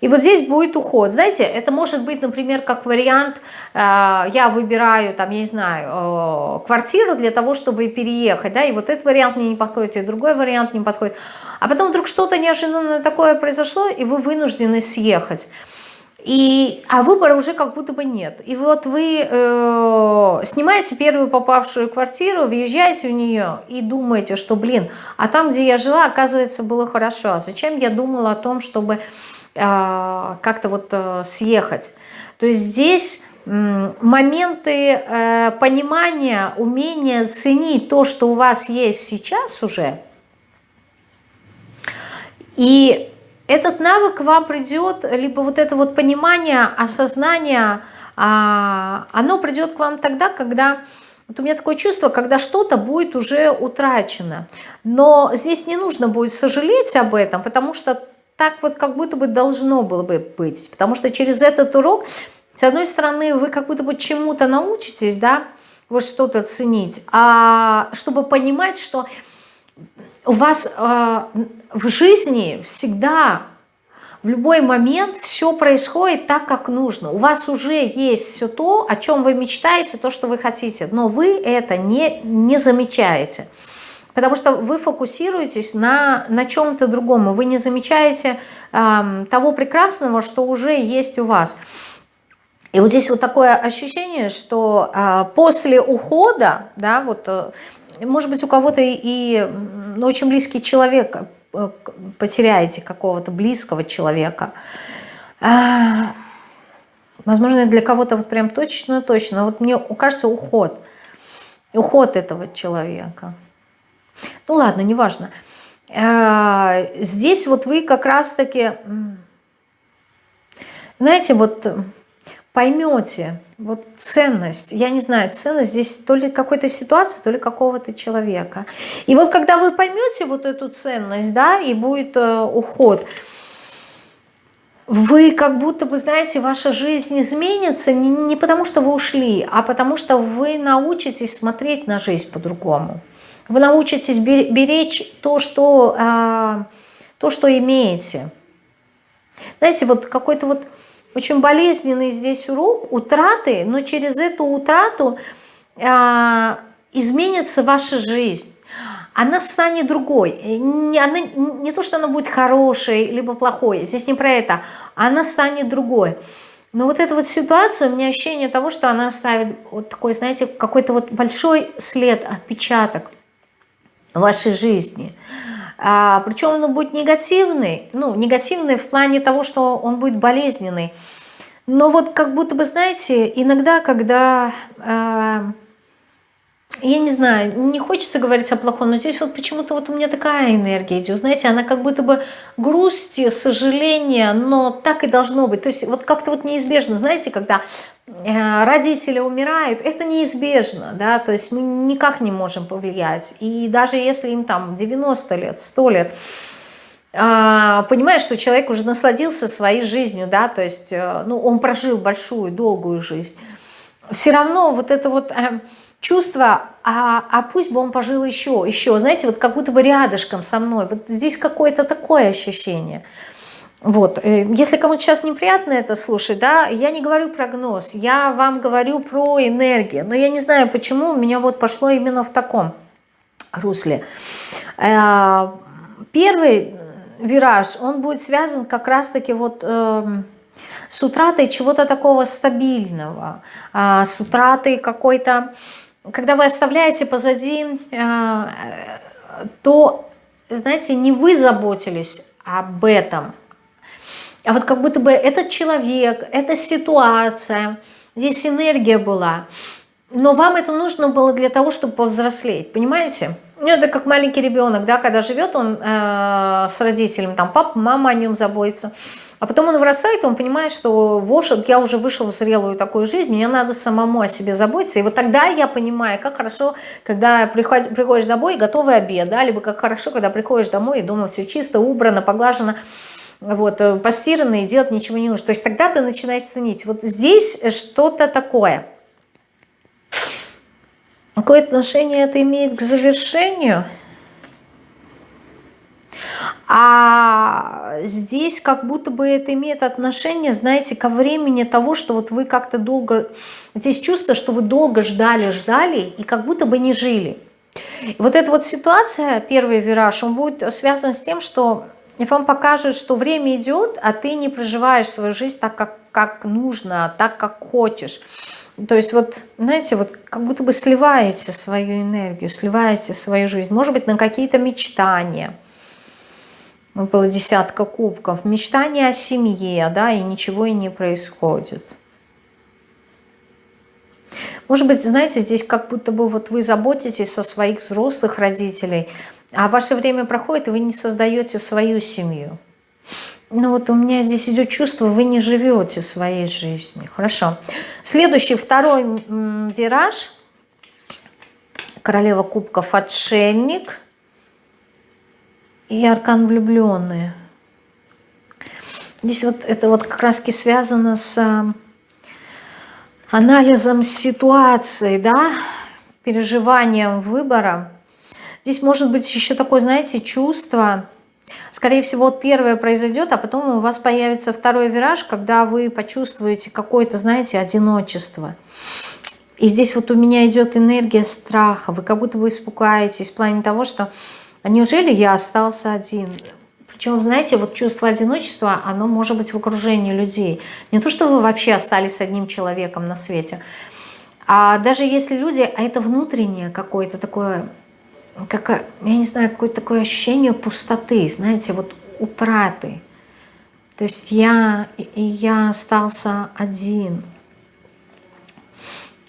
И вот здесь будет уход. Знаете, это может быть, например, как вариант, э, я выбираю, там, я не знаю, э, квартиру для того, чтобы переехать, да, и вот этот вариант мне не подходит, и другой вариант не подходит. А потом вдруг что-то неожиданное такое произошло, и вы вынуждены съехать. И, а выбора уже как будто бы нет. И вот вы э, снимаете первую попавшую квартиру, въезжаете в нее и думаете, что, блин, а там, где я жила, оказывается, было хорошо. А зачем я думала о том, чтобы как-то вот э, съехать. То есть здесь моменты э, понимания, умения ценить то, что у вас есть сейчас уже. И этот навык вам придет, либо вот это вот понимание, осознание, а, оно придет к вам тогда, когда... Вот у меня такое чувство, когда что-то будет уже утрачено. Но здесь не нужно будет сожалеть об этом, потому что так вот как будто бы должно было бы быть. Потому что через этот урок, с одной стороны, вы как будто бы чему-то научитесь, да, вот что-то ценить, а чтобы понимать, что у вас э, в жизни всегда, в любой момент все происходит так, как нужно. У вас уже есть все то, о чем вы мечтаете, то, что вы хотите, но вы это не, не замечаете. Потому что вы фокусируетесь на, на чем-то другом, вы не замечаете э, того прекрасного, что уже есть у вас. И вот здесь вот такое ощущение, что э, после ухода, да, вот, э, может быть, у кого-то и, и ну, очень близкий человек Э, потеряете какого-то близкого человека. А, возможно, для кого-то вот прям точно-точно. Вот мне кажется, уход. Уход этого человека. Ну ладно, неважно. А, здесь вот вы как раз-таки, знаете, вот поймете вот ценность, я не знаю, ценность здесь то ли какой-то ситуации, то ли какого-то человека. И вот когда вы поймете вот эту ценность, да, и будет э, уход, вы как будто бы, знаете, ваша жизнь изменится не, не потому, что вы ушли, а потому что вы научитесь смотреть на жизнь по-другому. Вы научитесь беречь то, что, э, то, что имеете. Знаете, вот какой-то вот очень болезненный здесь урок утраты, но через эту утрату э, изменится ваша жизнь. Она станет другой. Не, она, не то, что она будет хорошей, либо плохой, здесь не про это. Она станет другой. Но вот эта вот ситуация, у меня ощущение того, что она оставит вот такой, знаете, какой-то вот большой след, отпечаток в вашей жизни. А, причем он будет негативный, ну, негативный в плане того, что он будет болезненный. Но вот как будто бы, знаете, иногда, когда, э, я не знаю, не хочется говорить о плохом, но здесь вот почему-то вот у меня такая энергия идет, знаете, она как будто бы грусти, сожаление, но так и должно быть. То есть вот как-то вот неизбежно, знаете, когда э, родители умирают, это неизбежно, да, то есть мы никак не можем повлиять. И даже если им там 90 лет, 100 лет, а, понимаешь, что человек уже насладился своей жизнью, да, то есть, э, ну, он прожил большую, долгую жизнь. Все равно вот это вот э, чувство, а, а пусть бы он пожил еще, еще, знаете, вот как будто бы рядышком со мной, вот здесь какое-то такое ощущение. Вот, э, если кому-то сейчас неприятно это слушать, да, я не говорю прогноз, я вам говорю про энергию, но я не знаю, почему у меня вот пошло именно в таком русле. Первый вираж, он будет связан как раз-таки вот э, с утратой чего-то такого стабильного, э, с утратой какой-то, когда вы оставляете позади э, то, знаете, не вы заботились об этом, а вот как будто бы этот человек, эта ситуация, здесь энергия была, но вам это нужно было для того, чтобы повзрослеть, понимаете? Ну, это как маленький ребенок, да, когда живет он э, с родителем, там папа, мама о нем заботится. А потом он вырастает, и он понимает, что вот я уже вышел в зрелую такую жизнь, мне надо самому о себе заботиться. И вот тогда я понимаю, как хорошо, когда приходишь, приходишь домой и готовый обед, да, либо как хорошо, когда приходишь домой и дома все чисто, убрано, поглажено, вот, э, постирано, и делать ничего не нужно. То есть тогда ты начинаешь ценить. Вот здесь что-то такое – Какое отношение это имеет к завершению? А здесь как будто бы это имеет отношение, знаете, ко времени того, что вот вы как-то долго... Здесь чувство, что вы долго ждали, ждали и как будто бы не жили. Вот эта вот ситуация, первый вираж, он будет связан с тем, что вам покажет, что время идет, а ты не проживаешь свою жизнь так, как, как нужно, так, как хочешь. То есть вот, знаете, вот как будто бы сливаете свою энергию, сливаете свою жизнь. Может быть, на какие-то мечтания. Было десятка кубков. Мечтания о семье, да, и ничего и не происходит. Может быть, знаете, здесь как будто бы вот вы заботитесь о своих взрослых родителей, а ваше время проходит, и вы не создаете свою семью. Ну вот у меня здесь идет чувство, вы не живете своей жизнью. Хорошо. Следующий, второй вираж. Королева кубков, отшельник. И аркан влюбленные. Здесь вот это вот как раз связано с а, анализом ситуации, да, переживанием выбора. Здесь может быть еще такое, знаете, чувство скорее всего, вот первое произойдет, а потом у вас появится второй вираж, когда вы почувствуете какое-то, знаете, одиночество. И здесь вот у меня идет энергия страха. Вы как будто бы испугаетесь в плане того, что а неужели я остался один? Причем, знаете, вот чувство одиночества, оно может быть в окружении людей. Не то, что вы вообще остались одним человеком на свете, а даже если люди, а это внутреннее какое-то такое, как, я не знаю, какое-то такое ощущение пустоты, знаете, вот утраты. То есть я, я остался один.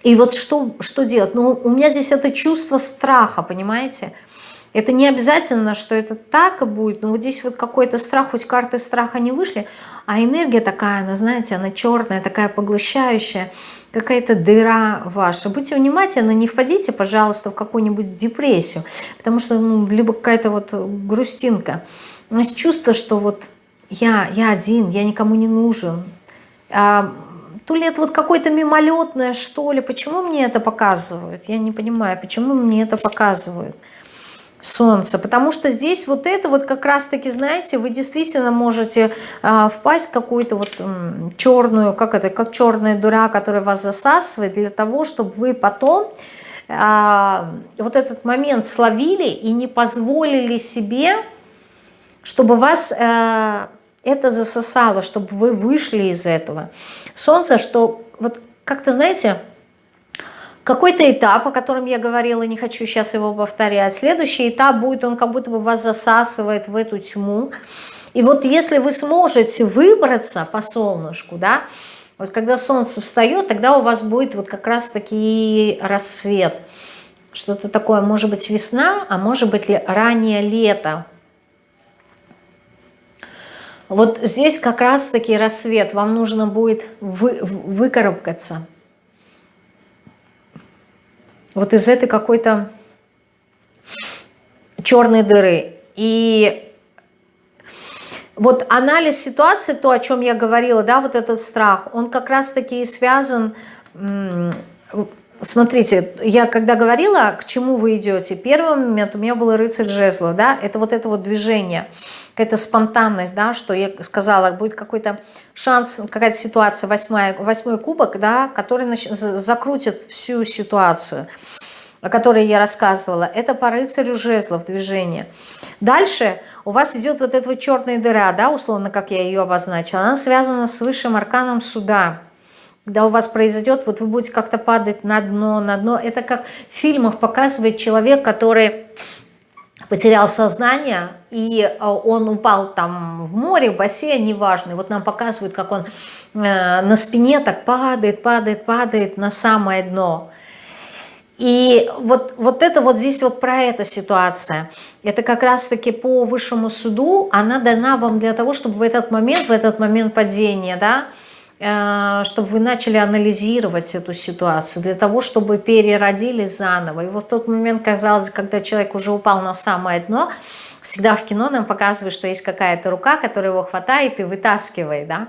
И вот что, что делать? Ну, у меня здесь это чувство страха, понимаете? Понимаете? Это не обязательно, что это так и будет, но вот здесь вот какой-то страх, хоть карты страха не вышли, а энергия такая, она, знаете, она черная, такая поглощающая, какая-то дыра ваша. Будьте внимательны, не впадите, пожалуйста, в какую-нибудь депрессию, потому что, ну, либо какая-то вот грустинка. У нас чувство, что вот я, я один, я никому не нужен. А, то ли это вот какое-то мимолетное, что ли, почему мне это показывают? Я не понимаю, почему мне это показывают. Солнце, потому что здесь вот это вот как раз-таки, знаете, вы действительно можете э, впасть в какую-то вот э, черную, как это, как черная дура, которая вас засасывает, для того, чтобы вы потом э, вот этот момент словили и не позволили себе, чтобы вас э, это засосало, чтобы вы вышли из этого. Солнце, что вот как-то, знаете, какой-то этап, о котором я говорила, не хочу сейчас его повторять. Следующий этап будет, он как будто бы вас засасывает в эту тьму. И вот если вы сможете выбраться по солнышку, да, вот когда солнце встает, тогда у вас будет вот как раз таки рассвет. Что-то такое, может быть весна, а может быть раннее лето. Вот здесь как раз таки рассвет, вам нужно будет вы, выкарабкаться вот из этой какой-то черной дыры. И вот анализ ситуации, то, о чем я говорила, да, вот этот страх, он как раз-таки связан, смотрите, я когда говорила, к чему вы идете, первый момент у меня был рыцарь жезлов, да, это вот это вот движение – какая-то спонтанность, да, что я сказала, будет какой-то шанс, какая-то ситуация, восьмая, восьмой кубок, да, который нач... закрутит всю ситуацию, о которой я рассказывала. Это по рыцарю жезлов движение. Дальше у вас идет вот эта вот черная дыра, да, условно, как я ее обозначила. Она связана с высшим арканом суда. Когда у вас произойдет, вот вы будете как-то падать на дно, на дно. Это как в фильмах показывает человек, который потерял сознание, и э, он упал там в море, в бассейн, неважно. Вот нам показывают, как он э, на спине так падает, падает, падает на самое дно. И вот, вот это вот здесь вот про эта ситуация. Это как раз-таки по высшему суду, она дана вам для того, чтобы в этот момент, в этот момент падения, да, чтобы вы начали анализировать эту ситуацию, для того, чтобы переродили заново. И вот в тот момент, казалось, когда человек уже упал на самое дно, всегда в кино нам показывают, что есть какая-то рука, которая его хватает и вытаскивает, да,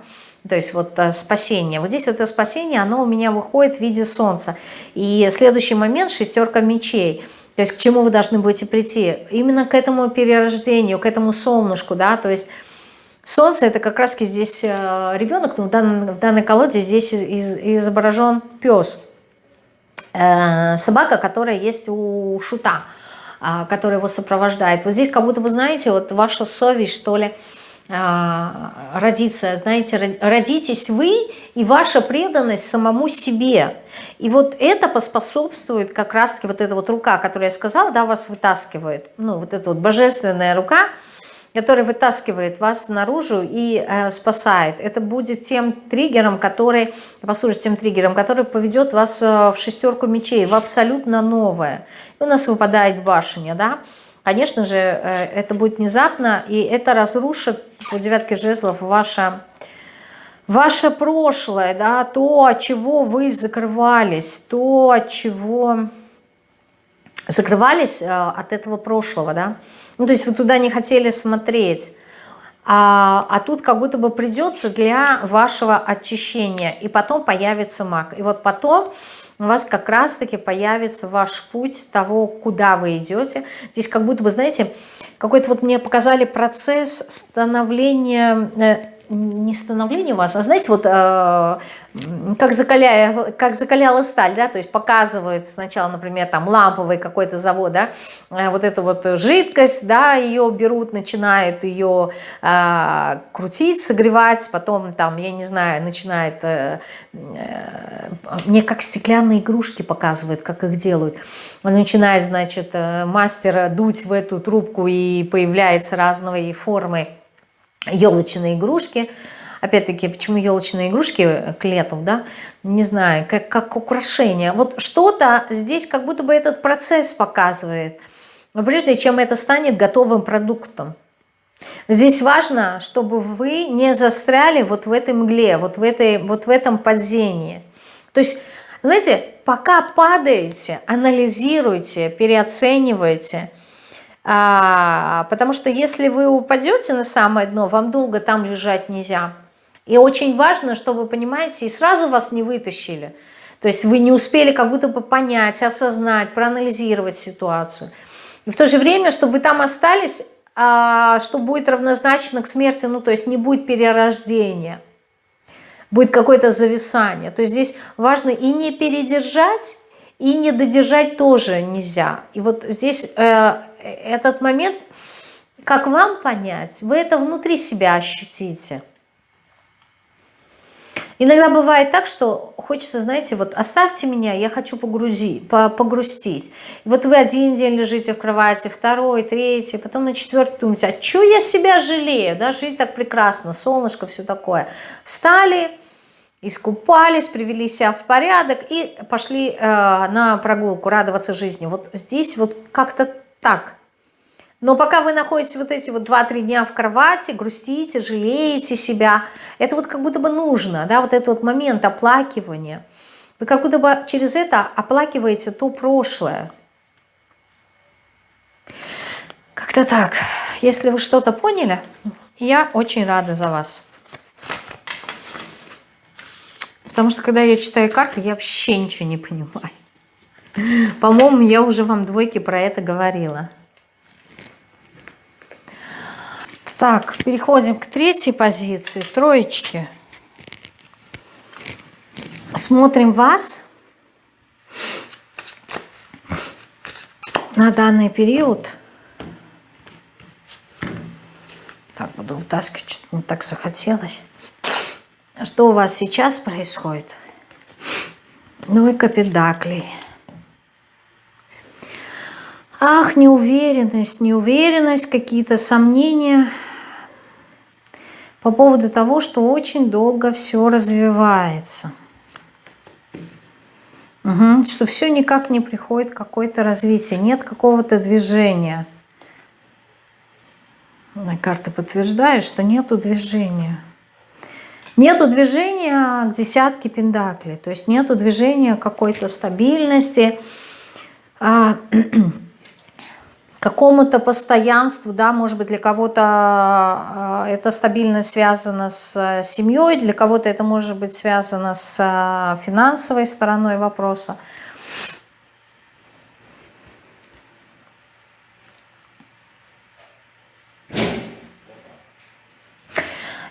то есть вот э, спасение. Вот здесь вот это спасение, оно у меня выходит в виде солнца. И следующий момент – шестерка мечей. То есть к чему вы должны будете прийти? Именно к этому перерождению, к этому солнышку, да, то есть Солнце это как раз здесь э, ребенок, но в данной, в данной колоде здесь изображен пес. Э, собака, которая есть у шута, а, который его сопровождает. Вот здесь как будто бы, знаете, вот ваша совесть, что ли, э, родится, знаете, родитесь вы и ваша преданность самому себе. И вот это поспособствует как раз-таки вот эта вот рука, которую я сказала, да, вас вытаскивает, ну, вот эта вот божественная рука – который вытаскивает вас наружу и э, спасает. Это будет тем триггером, который, послушайте, тем триггером, который поведет вас э, в шестерку мечей, в абсолютно новое. И у нас выпадает башня, да. Конечно же, э, это будет внезапно, и это разрушит по девятке жезлов ваше, ваше прошлое, да, то, от чего вы закрывались, то, от чего закрывались э, от этого прошлого, да. Ну, то есть вы туда не хотели смотреть. А, а тут как будто бы придется для вашего очищения. И потом появится маг. И вот потом у вас как раз-таки появится ваш путь того, куда вы идете. Здесь как будто бы, знаете, какой-то вот мне показали процесс становления, э, не становления вас, а знаете, вот э, как, закаляя, как закаляла сталь, да, то есть показывают сначала, например, там ламповый какой-то завод, да, э, вот эту вот жидкость, да, ее берут, начинают ее э, крутить, согревать, потом там, я не знаю, начинает, э, э, мне как стеклянные игрушки показывают, как их делают, начинает, значит, э, мастер дуть в эту трубку и появляется разные формы елочные игрушки, Опять-таки, почему елочные игрушки к лету, да? Не знаю, как, как украшение. Вот что-то здесь как будто бы этот процесс показывает, прежде чем это станет готовым продуктом. Здесь важно, чтобы вы не застряли вот в этой мгле, вот в, этой, вот в этом падении. То есть, знаете, пока падаете, анализируйте, переоценивайте, а, потому что если вы упадете на самое дно, вам долго там лежать нельзя. И очень важно, чтобы, понимаете, и сразу вас не вытащили. То есть вы не успели как будто бы понять, осознать, проанализировать ситуацию. И в то же время, чтобы вы там остались, а, что будет равнозначно к смерти, ну то есть не будет перерождения, будет какое-то зависание. То есть здесь важно и не передержать, и не додержать тоже нельзя. И вот здесь э, этот момент, как вам понять, вы это внутри себя ощутите. Иногда бывает так, что хочется, знаете, вот оставьте меня, я хочу погрузи, погрустить. И вот вы один день лежите в кровати, второй, третий, потом на четвертый думаете, а что я себя жалею, да, жизнь так прекрасна, солнышко, все такое. Встали, искупались, привели себя в порядок и пошли э, на прогулку, радоваться жизни. Вот здесь вот как-то так – но пока вы находитесь вот эти вот 2-3 дня в кровати, грустите, жалеете себя, это вот как будто бы нужно, да, вот этот вот момент оплакивания. Вы как будто бы через это оплакиваете то прошлое. Как-то так. Если вы что-то поняли, я очень рада за вас. Потому что когда я читаю карты, я вообще ничего не понимаю. По-моему, я уже вам двойки про это говорила. Так, переходим к третьей позиции, троечки. Смотрим вас на данный период. Так, буду вытаскивать, что-то не так захотелось. Что у вас сейчас происходит? Ну и капедаклей. Ах, неуверенность, неуверенность, какие-то сомнения – по поводу того, что очень долго все развивается. Угу. Что все никак не приходит какое-то развитие, нет какого-то движения. Карты подтверждают, что нету движения. Нету движения к десятке пендаклей, то есть нету движения какой-то стабильности, а, какому-то постоянству, да, может быть, для кого-то а, это стабильность связана с э, семьей, для кого-то это может быть связано с э, финансовой стороной вопроса.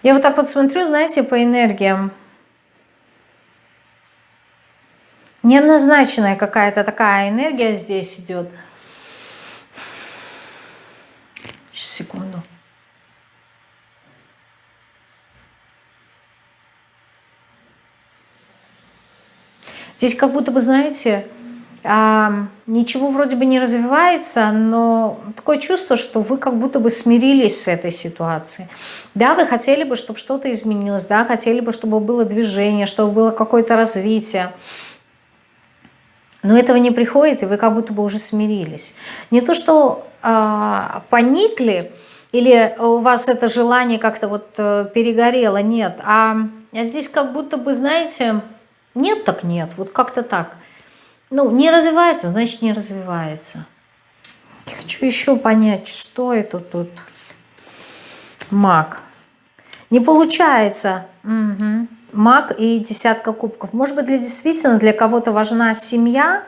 Я вот так вот смотрю, знаете, по энергиям. Неоднозначная какая-то такая энергия здесь идет – Сейчас, секунду. Здесь как будто бы, знаете, ничего вроде бы не развивается, но такое чувство, что вы как будто бы смирились с этой ситуацией. Да, вы хотели бы, чтобы что-то изменилось, да, хотели бы, чтобы было движение, чтобы было какое-то развитие. Но этого не приходит, и вы как будто бы уже смирились. Не то, что э, поникли, или у вас это желание как-то вот э, перегорело, нет. А, а здесь как будто бы, знаете, нет так нет, вот как-то так. Ну, не развивается, значит не развивается. Я хочу еще понять, что это тут. Маг. Не получается. Угу. Маг и десятка кубков. Может быть, для действительно для кого-то важна семья,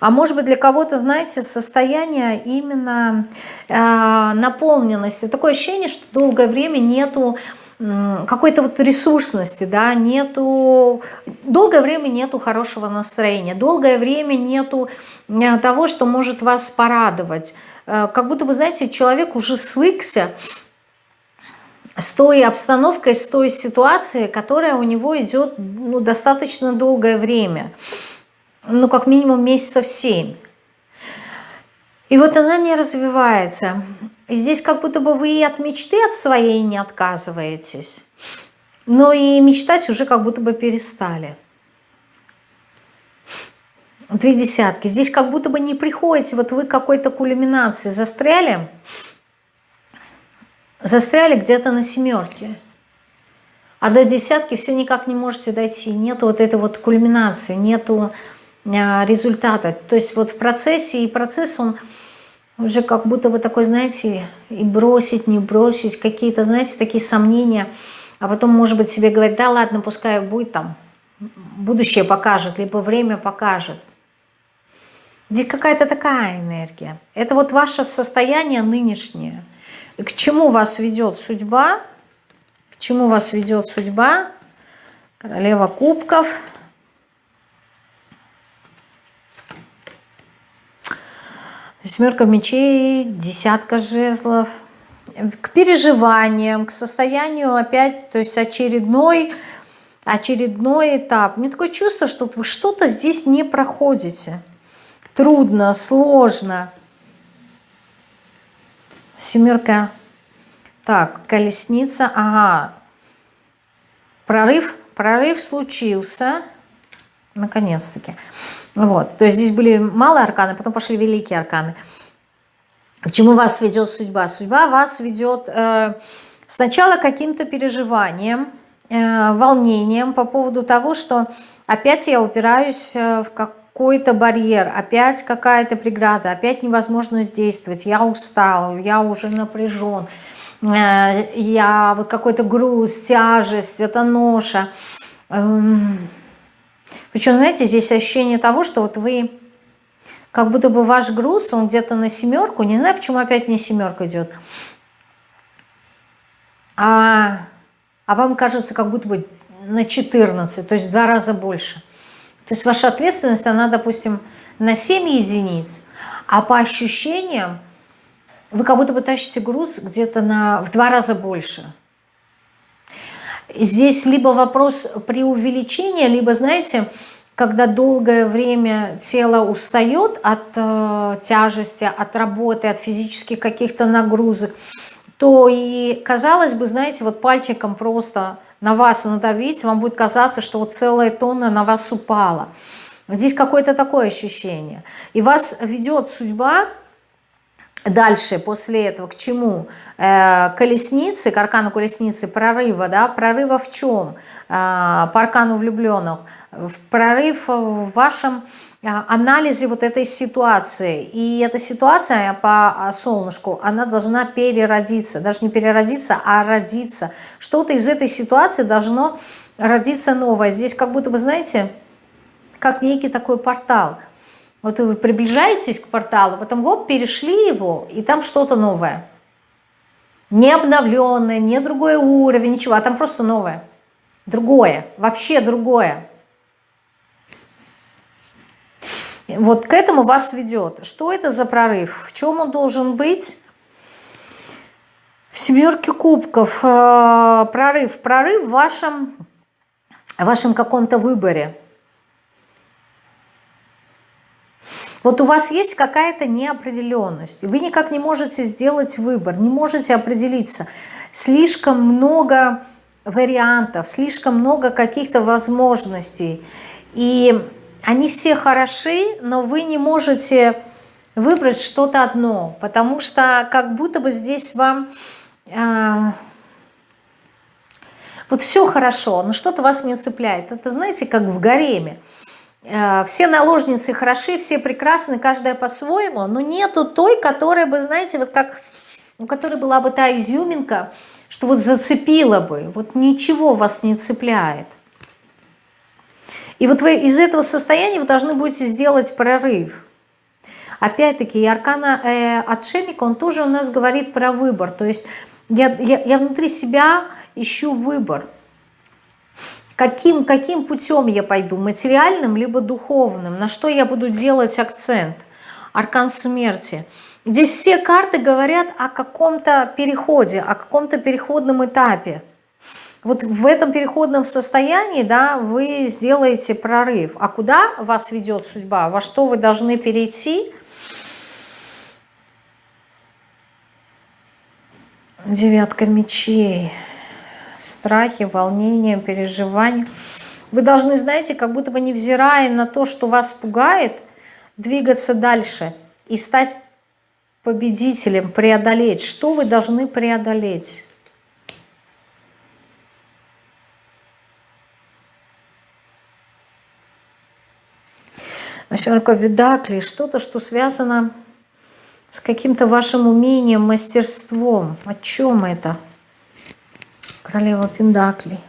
А может быть для кого-то, знаете, состояние именно э, наполненности. Такое ощущение, что долгое время нету какой-то вот ресурсности, да, нету, долгое время нету хорошего настроения, долгое время нету э, того, что может вас порадовать. Э, как будто бы, знаете, человек уже свыкся с той обстановкой, с той ситуацией, которая у него идет ну, достаточно долгое время, ну, как минимум месяцев семь. И вот она не развивается. И здесь как будто бы вы и от мечты от своей не отказываетесь, но и мечтать уже как будто бы перестали. Две десятки. Здесь как будто бы не приходите, вот вы какой-то кульминации застряли, застряли где-то на семерке. А до десятки все никак не можете дойти. Нету вот этой вот кульминации, нету а, результата. То есть вот в процессе, и процесс он уже как будто бы такой, знаете, и бросить, не бросить, какие-то, знаете, такие сомнения. А потом, может быть, себе говорить, да ладно, пускай будет там, будущее покажет, либо время покажет. Здесь какая-то такая энергия. Это вот ваше состояние нынешнее. К чему вас ведет судьба? К чему вас ведет судьба? Королева кубков – Семерка мечей, десятка жезлов. К переживаниям, к состоянию опять, то есть очередной, очередной этап. Мне такое чувство, что вы что-то здесь не проходите. Трудно, сложно. Семерка. Так, колесница. Ага. Прорыв. Прорыв случился. Наконец-таки. Вот. То есть здесь были малые арканы, потом пошли великие арканы. К чему вас ведет судьба? Судьба вас ведет э, сначала каким-то переживанием, э, волнением по поводу того, что опять я упираюсь э, в какой-то барьер, опять какая-то преграда, опять невозможность действовать, я устал, я уже напряжен, э, я вот какой-то груз, тяжесть, это ноша. Эм, причем, знаете, здесь ощущение того, что вот вы, как будто бы ваш груз, он где-то на семерку, не знаю, почему опять мне семерка идет, а, а вам кажется, как будто бы на 14, то есть в два раза больше. То есть ваша ответственность, она, допустим, на 7 единиц, а по ощущениям вы как будто бы тащите груз где-то на, в два раза больше. Здесь либо вопрос преувеличения, либо, знаете, когда долгое время тело устает от э, тяжести, от работы, от физических каких-то нагрузок, то и, казалось бы, знаете, вот пальчиком просто на вас надавить, вам будет казаться, что вот целая тонна на вас упала. Здесь какое-то такое ощущение. И вас ведет судьба Дальше, после этого, к чему? Э, колесницы, к аркану колесницы, прорыва, да, прорыва в чем? Э, по аркану влюбленных. Прорыв в вашем э, анализе вот этой ситуации. И эта ситуация по солнышку, она должна переродиться. Даже не переродиться, а родиться. Что-то из этой ситуации должно родиться новое. Здесь как будто бы, знаете, как некий такой портал – вот вы приближаетесь к порталу, потом вот перешли его, и там что-то новое. Не обновленное, не другой уровень, ничего, а там просто новое. Другое, вообще другое. Вот к этому вас ведет. Что это за прорыв? В чем он должен быть? В семерке кубков э, прорыв. Прорыв в вашем, в вашем каком-то выборе. Вот у вас есть какая-то неопределенность, вы никак не можете сделать выбор, не можете определиться. Слишком много вариантов, слишком много каких-то возможностей. И они все хороши, но вы не можете выбрать что-то одно, потому что как будто бы здесь вам... Э, вот все хорошо, но что-то вас не цепляет. Это знаете, как в гареме. Э, все наложницы хороши, все прекрасны, каждая по-своему, но нету той, которая бы, знаете, вот как, у которой была бы та изюминка, что вот зацепила бы, вот ничего вас не цепляет. И вот вы из этого состояния вы должны будете сделать прорыв. опять-таки, и аркана э, отшельника, он тоже у нас говорит про выбор. То есть я, я, я внутри себя ищу выбор. Каким, каким путем я пойду, материальным либо духовным, на что я буду делать акцент. Аркан смерти. Здесь все карты говорят о каком-то переходе, о каком-то переходном этапе. Вот в этом переходном состоянии да, вы сделаете прорыв. А куда вас ведет судьба? Во что вы должны перейти? Девятка мечей страхи, волнения, переживания. Вы должны, знаете, как будто бы невзирая на то, что вас пугает, двигаться дальше и стать победителем, преодолеть. Что вы должны преодолеть? Восьмерка Бедакли, что-то, что связано с каким-то вашим умением, мастерством. О чем это? Королева Пендаклей.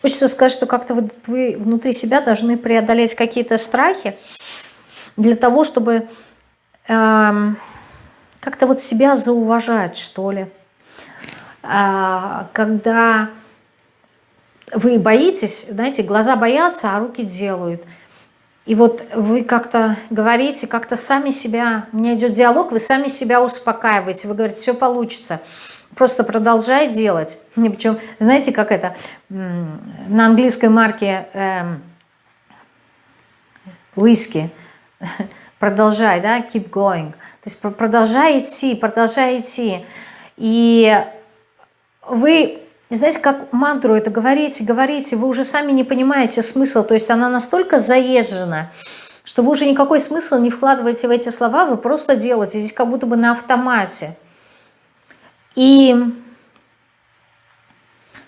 Хочется сказать, что как-то вы, вы внутри себя должны преодолеть какие-то страхи для того, чтобы э, как-то вот себя зауважать, что ли. Э, когда вы боитесь, знаете, глаза боятся, а руки делают – и вот вы как-то говорите, как-то сами себя, у меня идет диалог, вы сами себя успокаиваете, вы говорите, все получится. Просто продолжай делать. Причем, знаете, как это, на английской марке эм, виски, продолжай, да, keep going. То есть продолжай идти, продолжай идти. И вы знаете, как мантру это говорите, говорите, вы уже сами не понимаете смысл, то есть она настолько заезжена, что вы уже никакой смысл не вкладываете в эти слова, вы просто делаете, здесь как будто бы на автомате. И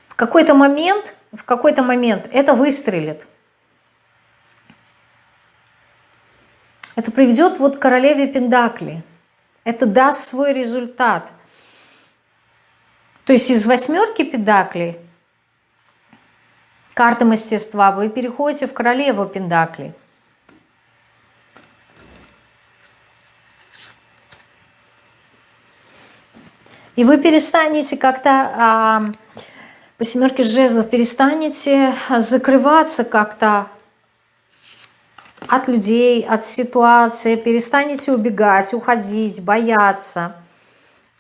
в какой-то момент, в какой-то момент это выстрелит. Это приведет вот к королеве Пендакли. Это даст свой результат – то есть из восьмерки педаклей, карты мастерства, вы переходите в королеву пендаклей. И вы перестанете как-то а, по семерке жезлов, перестанете закрываться как-то от людей, от ситуации, перестанете убегать, уходить, бояться.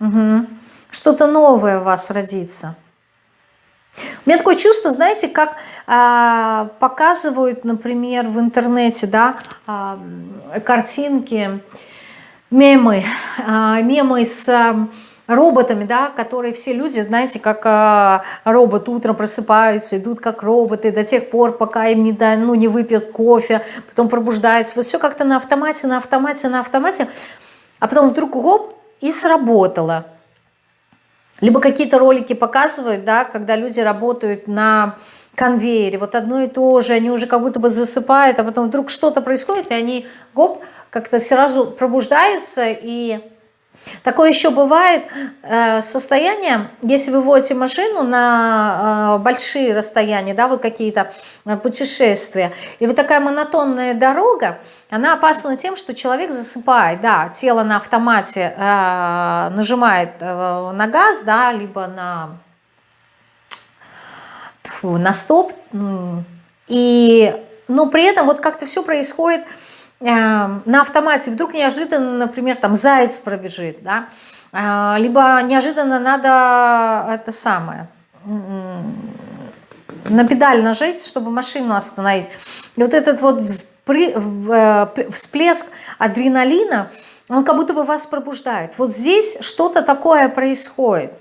Угу что-то новое у вас родится. У меня такое чувство, знаете, как э, показывают, например, в интернете, да, э, картинки, мемы, э, мемы с э, роботами, да, которые все люди, знаете, как э, робот утром просыпаются, идут как роботы до тех пор, пока им не, да, ну, не выпьют кофе, потом пробуждаются. Вот все как-то на автомате, на автомате, на автомате, а потом вдруг гоп, и сработало. Либо какие-то ролики показывают, да, когда люди работают на конвейере, вот одно и то же, они уже как будто бы засыпают, а потом вдруг что-то происходит, и они, гоп, как-то сразу пробуждаются и Такое еще бывает э, состояние, если вы водите машину на э, большие расстояния, да, вот какие-то э, путешествия, и вот такая монотонная дорога, она опасна тем, что человек засыпает, да, тело на автомате нажимает на газ, да, либо на, на стоп, и, но при этом вот как-то все происходит на автомате вдруг неожиданно, например, там заяц пробежит, да, э, либо неожиданно надо это самое, на педаль нажать, чтобы машину остановить. И вот этот вот э, всплеск адреналина, он как будто бы вас пробуждает. Вот здесь что-то такое происходит.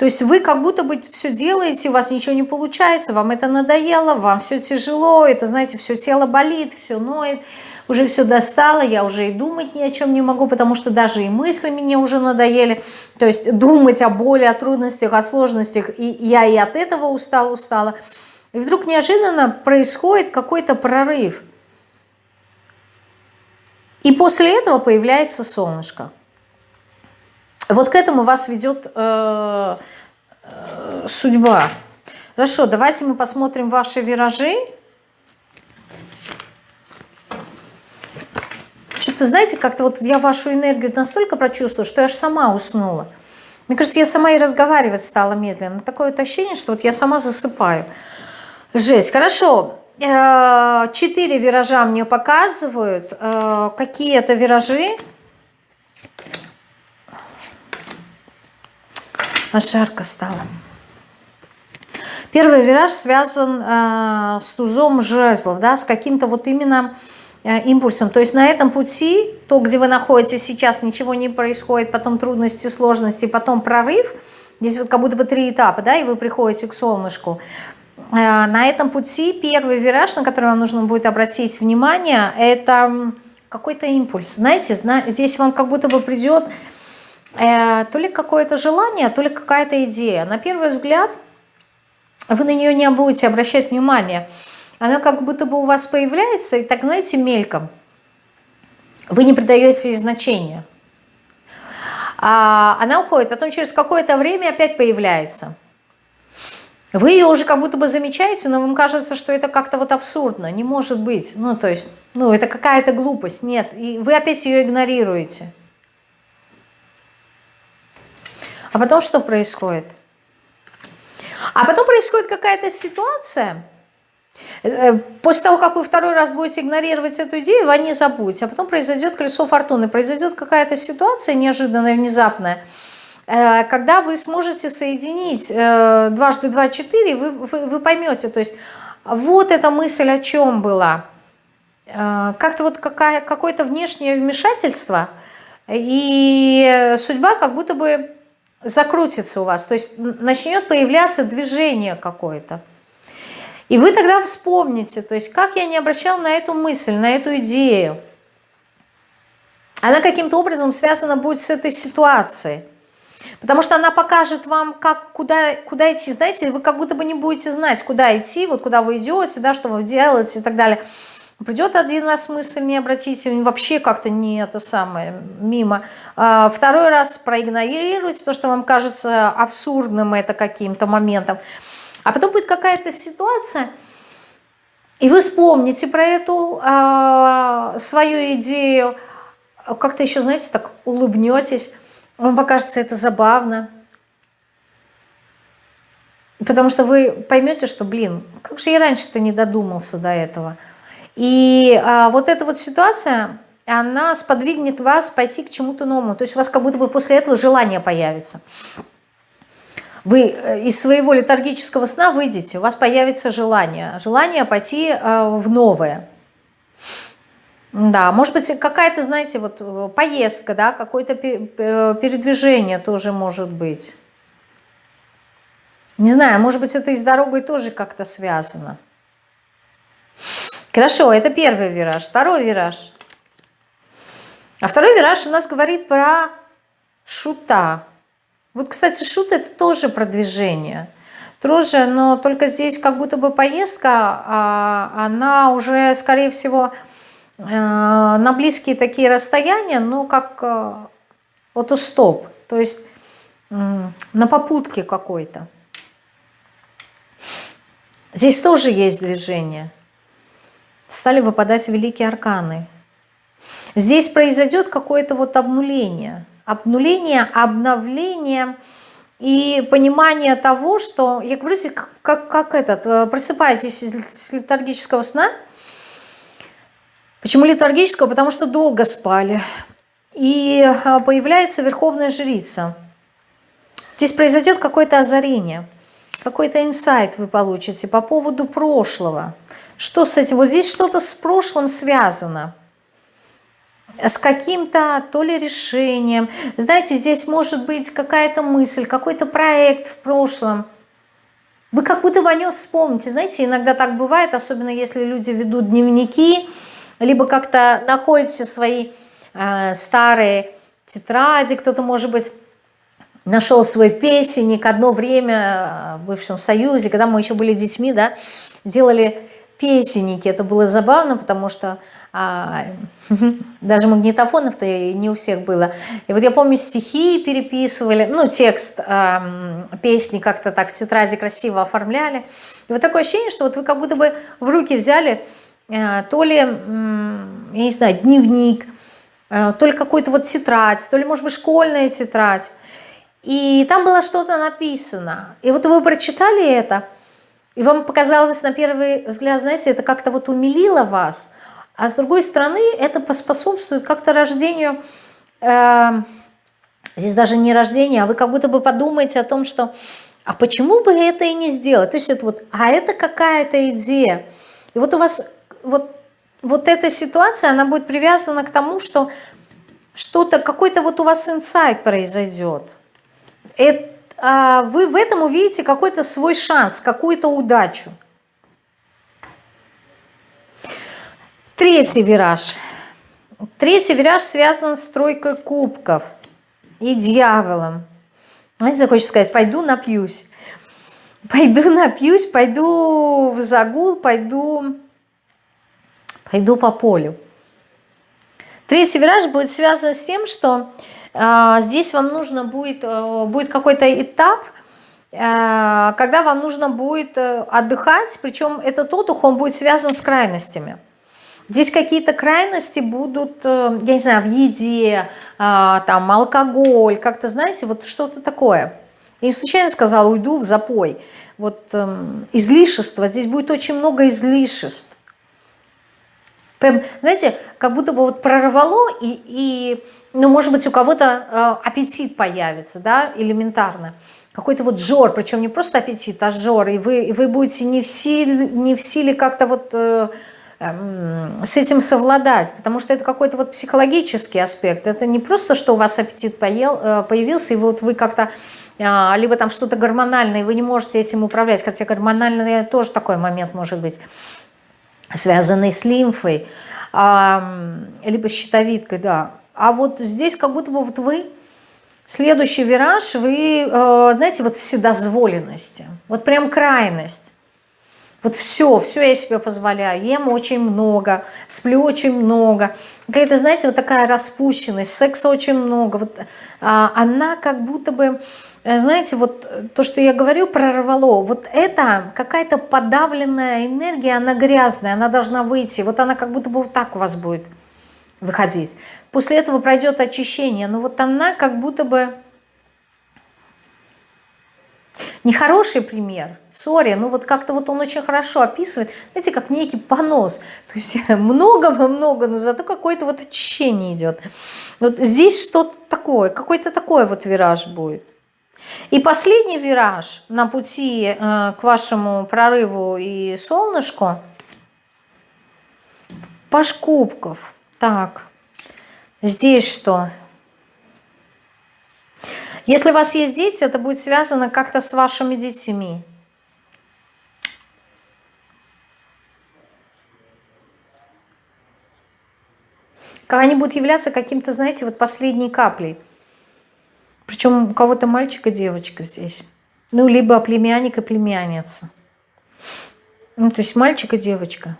То есть вы как будто бы все делаете, у вас ничего не получается, вам это надоело, вам все тяжело, это, знаете, все тело болит, все ноет, уже все достало, я уже и думать ни о чем не могу, потому что даже и мысли мне уже надоели. То есть думать о боли, о трудностях, о сложностях, и я и от этого устала, устала. И вдруг неожиданно происходит какой-то прорыв. И после этого появляется солнышко. Вот к этому вас ведет э, э, судьба. Хорошо, давайте мы посмотрим ваши виражи. Что-то, знаете, как-то вот я вашу энергию настолько прочувствовала, что я аж сама уснула. Мне кажется, я сама и разговаривать стала медленно. Такое вот ощущение, что вот я сама засыпаю. Жесть. Хорошо. Э, четыре виража мне показывают. Э, какие это виражи? Аж жарко стало. Первый вираж связан э, с тузом жезлов, да, с каким-то вот именно э, импульсом. То есть на этом пути, то, где вы находитесь сейчас, ничего не происходит, потом трудности, сложности, потом прорыв. Здесь вот как будто бы три этапа, да, и вы приходите к солнышку. Э, на этом пути первый вираж, на который вам нужно будет обратить внимание, это какой-то импульс. Знаете, здесь вам как будто бы придет то ли какое-то желание, то ли какая-то идея. На первый взгляд вы на нее не будете обращать внимание. Она как будто бы у вас появляется, и так, знаете, мельком. Вы не придаете ей значения. А она уходит, потом через какое-то время опять появляется. Вы ее уже как будто бы замечаете, но вам кажется, что это как-то вот абсурдно, не может быть. Ну, то есть, ну, это какая-то глупость, нет. И вы опять ее игнорируете. А потом что происходит? А потом происходит какая-то ситуация, э, после того, как вы второй раз будете игнорировать эту идею, вы не забудете. А потом произойдет колесо фортуны, произойдет какая-то ситуация неожиданная, внезапная, э, когда вы сможете соединить э, дважды два четыре, вы, вы, вы поймете, то есть вот эта мысль о чем была. Как-то вот какое-то внешнее вмешательство, и судьба как будто бы закрутится у вас, то есть начнет появляться движение какое-то. И вы тогда вспомните, то есть как я не обращал на эту мысль, на эту идею. Она каким-то образом связана будет с этой ситуацией. Потому что она покажет вам, как, куда, куда идти. Знаете, вы как будто бы не будете знать, куда идти, вот куда вы идете, да, что вы делаете и так далее. Придет один раз мысль, не обратите, вообще как-то не это самое, мимо. А, второй раз проигнорируйте, потому что вам кажется абсурдным это каким-то моментом. А потом будет какая-то ситуация, и вы вспомните про эту а, свою идею, как-то еще, знаете, так улыбнетесь, вам покажется это забавно. Потому что вы поймете, что, блин, как же я раньше-то не додумался до этого – и а, вот эта вот ситуация, она сподвигнет вас пойти к чему-то новому. То есть у вас как будто бы после этого желание появится. Вы э, из своего летаргического сна выйдете, у вас появится желание. Желание пойти э, в новое. Да, может быть, какая-то, знаете, вот э, поездка, да, какое-то передвижение тоже может быть. Не знаю, может быть, это и с дорогой тоже как-то связано. Хорошо, это первый вираж. Второй вираж. А второй вираж у нас говорит про шута. Вот, кстати, шут это тоже продвижение. Тоже, но только здесь как будто бы поездка, а она уже, скорее всего, э, на близкие такие расстояния, ну, как э, вот у стоп, то есть на попутке какой-то. Здесь тоже есть движение стали выпадать великие арканы. Здесь произойдет какое-то вот обнуление. Обнуление, обновление и понимание того, что, я говорю как, как, как этот, э, просыпаетесь из летаргического сна. Почему летаргического? Потому что долго спали. И э, появляется верховная жрица. Здесь произойдет какое-то озарение, какой-то инсайт вы получите по поводу прошлого – что с этим? Вот здесь что-то с прошлым связано. С каким-то то ли решением. Знаете, здесь может быть какая-то мысль, какой-то проект в прошлом. Вы как будто бы о нем вспомните. Знаете, иногда так бывает, особенно если люди ведут дневники, либо как-то находите свои э, старые тетради, кто-то, может быть, нашел свой песенник одно время в бывшем Союзе, когда мы еще были детьми, да, делали песенники. Это было забавно, потому что а, даже магнитофонов-то не у всех было. И вот я помню, стихи переписывали, ну, текст э, песни как-то так в тетради красиво оформляли. И вот такое ощущение, что вот вы как будто бы в руки взяли э, то ли, я не знаю, дневник, э, то ли какую-то вот тетрадь, то ли, может быть, школьная тетрадь. И там было что-то написано. И вот вы прочитали это, и вам показалось на первый взгляд, знаете, это как-то вот умилило вас – а с другой стороны, это поспособствует как-то рождению, э, здесь даже не рождение, а вы как будто бы подумаете о том, что а почему бы это и не сделать? То есть это вот, а это какая-то идея. И вот у вас вот, вот эта ситуация, она будет привязана к тому, что что-то, какой-то вот у вас инсайт произойдет. Это, вы в этом увидите какой-то свой шанс, какую-то удачу. Третий вираж. Третий вираж связан с тройкой кубков и дьяволом. Знаете, захочется сказать, пойду напьюсь. Пойду напьюсь, пойду в загул, пойду, пойду по полю. Третий вираж будет связан с тем, что здесь вам нужно будет, э, будет какой-то этап, э, когда вам нужно будет э, отдыхать, причем этот отдых, он будет связан с крайностями. Здесь какие-то крайности будут, я не знаю, в еде, а, там, алкоголь, как-то, знаете, вот что-то такое. Я не случайно сказала, уйду в запой. Вот эм, излишество, здесь будет очень много излишеств. Прям, знаете, как будто бы вот прорвало, и, и ну, может быть, у кого-то э, аппетит появится, да, элементарно. Какой-то вот жор, причем не просто аппетит, а жор, и вы, и вы будете не в силе, не в силе как-то вот... Э, Эм, с этим совладать, потому что это какой-то вот психологический аспект. Это не просто, что у вас аппетит поел, э, появился, и вот вы как-то а, либо там что-то гормональное, и вы не можете этим управлять, хотя гормональное тоже такой момент может быть, связанный с лимфой, либо с щитовидкой, да. А вот здесь как будто бы вот вы, следующий вираж, вы, э, знаете, вот вседозволенности, вот прям крайность. Вот все, все я себе позволяю. Ем очень много, сплю очень много. Какая-то, знаете, вот такая распущенность, секса очень много. Вот, а, она как будто бы, э, знаете, вот то, что я говорю, прорвало. Вот это какая-то подавленная энергия, она грязная, она должна выйти. Вот она как будто бы вот так у вас будет выходить. После этого пройдет очищение. Но вот она как будто бы Нехороший пример, сори, ну вот как-то вот он очень хорошо описывает, знаете, как некий понос. То есть много-много, но зато какое-то вот очищение идет. Вот здесь что-то такое, какой-то такой вот вираж будет. И последний вираж на пути э, к вашему прорыву и солнышку. Паш кубков. Так, здесь что? Если у вас есть дети, это будет связано как-то с вашими детьми. Они будут являться каким-то, знаете, вот последней каплей. Причем у кого-то мальчик и девочка здесь. Ну, либо племянник и племянница. Ну, то есть мальчик и девочка.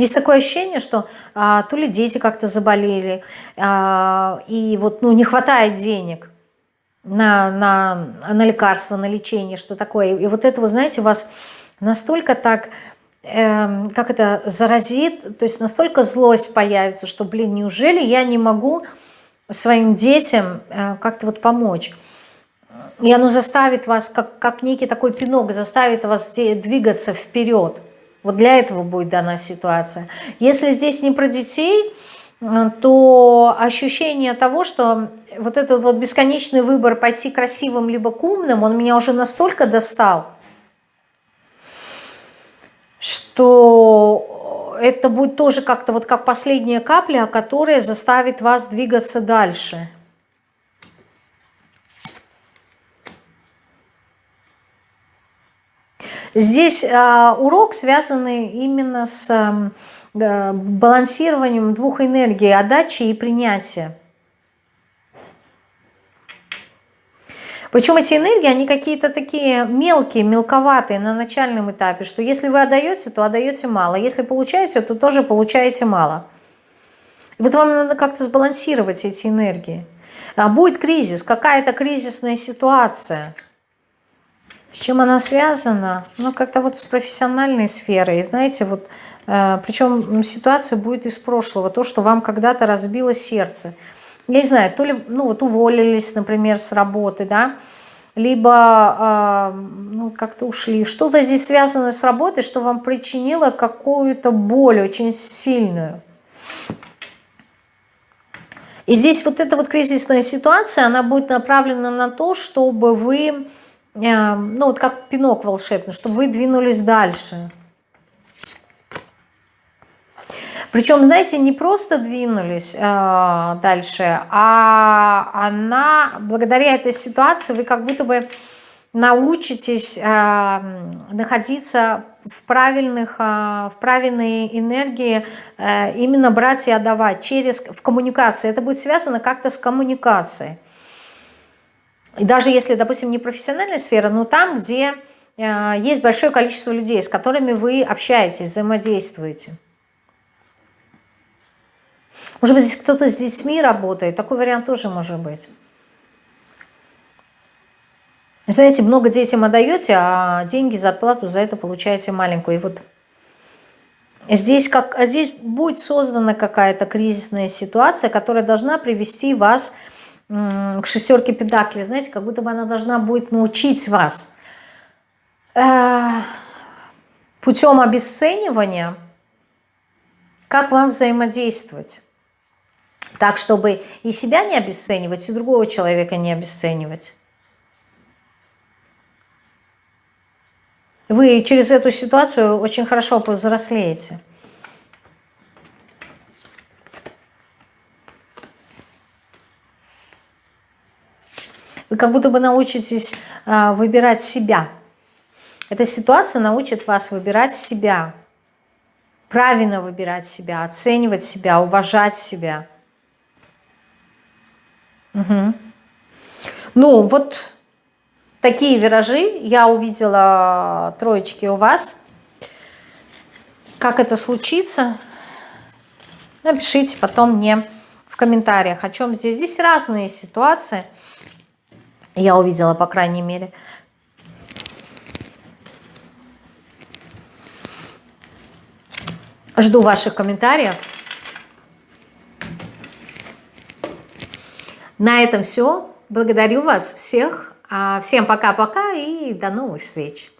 Здесь такое ощущение, что а, то ли дети как-то заболели, а, и вот ну, не хватает денег на, на, на лекарства, на лечение, что такое. И вот это, вы знаете, вас настолько так, э, как это, заразит, то есть настолько злость появится, что, блин, неужели я не могу своим детям э, как-то вот помочь? И оно заставит вас, как, как некий такой пинок, заставит вас двигаться вперед. Вот для этого будет дана ситуация. Если здесь не про детей, э, то ощущение того, что вот этот вот бесконечный выбор пойти красивым либо к умным, он меня уже настолько достал, что это будет тоже как-то вот как последняя капля, которая заставит вас двигаться дальше. Здесь э, урок связанный именно с э, балансированием двух энергий, отдачи и принятия. Причем эти энергии, они какие-то такие мелкие, мелковатые на начальном этапе, что если вы отдаете, то отдаете мало. Если получаете, то тоже получаете мало. Вот вам надо как-то сбалансировать эти энергии. А будет кризис, какая-то кризисная ситуация. С чем она связана? Ну, как-то вот с профессиональной сферой. Знаете, вот, э, причем ситуация будет из прошлого. То, что вам когда-то разбило сердце я не знаю, то ли, ну вот уволились, например, с работы, да, либо э, ну, как-то ушли. Что-то здесь связано с работой, что вам причинило какую-то боль очень сильную. И здесь вот эта вот кризисная ситуация, она будет направлена на то, чтобы вы, ну вот как пинок волшебный, чтобы вы двинулись дальше. Причем, знаете, не просто двинулись э, дальше, а она, благодаря этой ситуации, вы как будто бы научитесь э, находиться в правильных, э, в правильной энергии, э, именно брать и отдавать через, в коммуникации. Это будет связано как-то с коммуникацией. И даже если, допустим, не профессиональная сфера, но там, где э, есть большое количество людей, с которыми вы общаетесь, взаимодействуете. Может быть, здесь кто-то с детьми работает. Такой вариант тоже может быть. Знаете, много детям отдаете, а деньги за отплату за это получаете маленькую. И вот здесь, как, здесь будет создана какая-то кризисная ситуация, которая должна привести вас к шестерке педаклей. Знаете, как будто бы она должна будет научить вас э, путем обесценивания, как вам взаимодействовать. Так, чтобы и себя не обесценивать, и другого человека не обесценивать. Вы через эту ситуацию очень хорошо повзрослеете. Вы как будто бы научитесь а, выбирать себя. Эта ситуация научит вас выбирать себя. Правильно выбирать себя, оценивать себя, уважать себя. Угу. Ну, вот такие виражи я увидела троечки у вас. Как это случится, напишите потом мне в комментариях, о чем здесь. Здесь разные ситуации. Я увидела, по крайней мере. Жду ваших комментариев. На этом все. Благодарю вас всех. А, всем пока-пока и до новых встреч.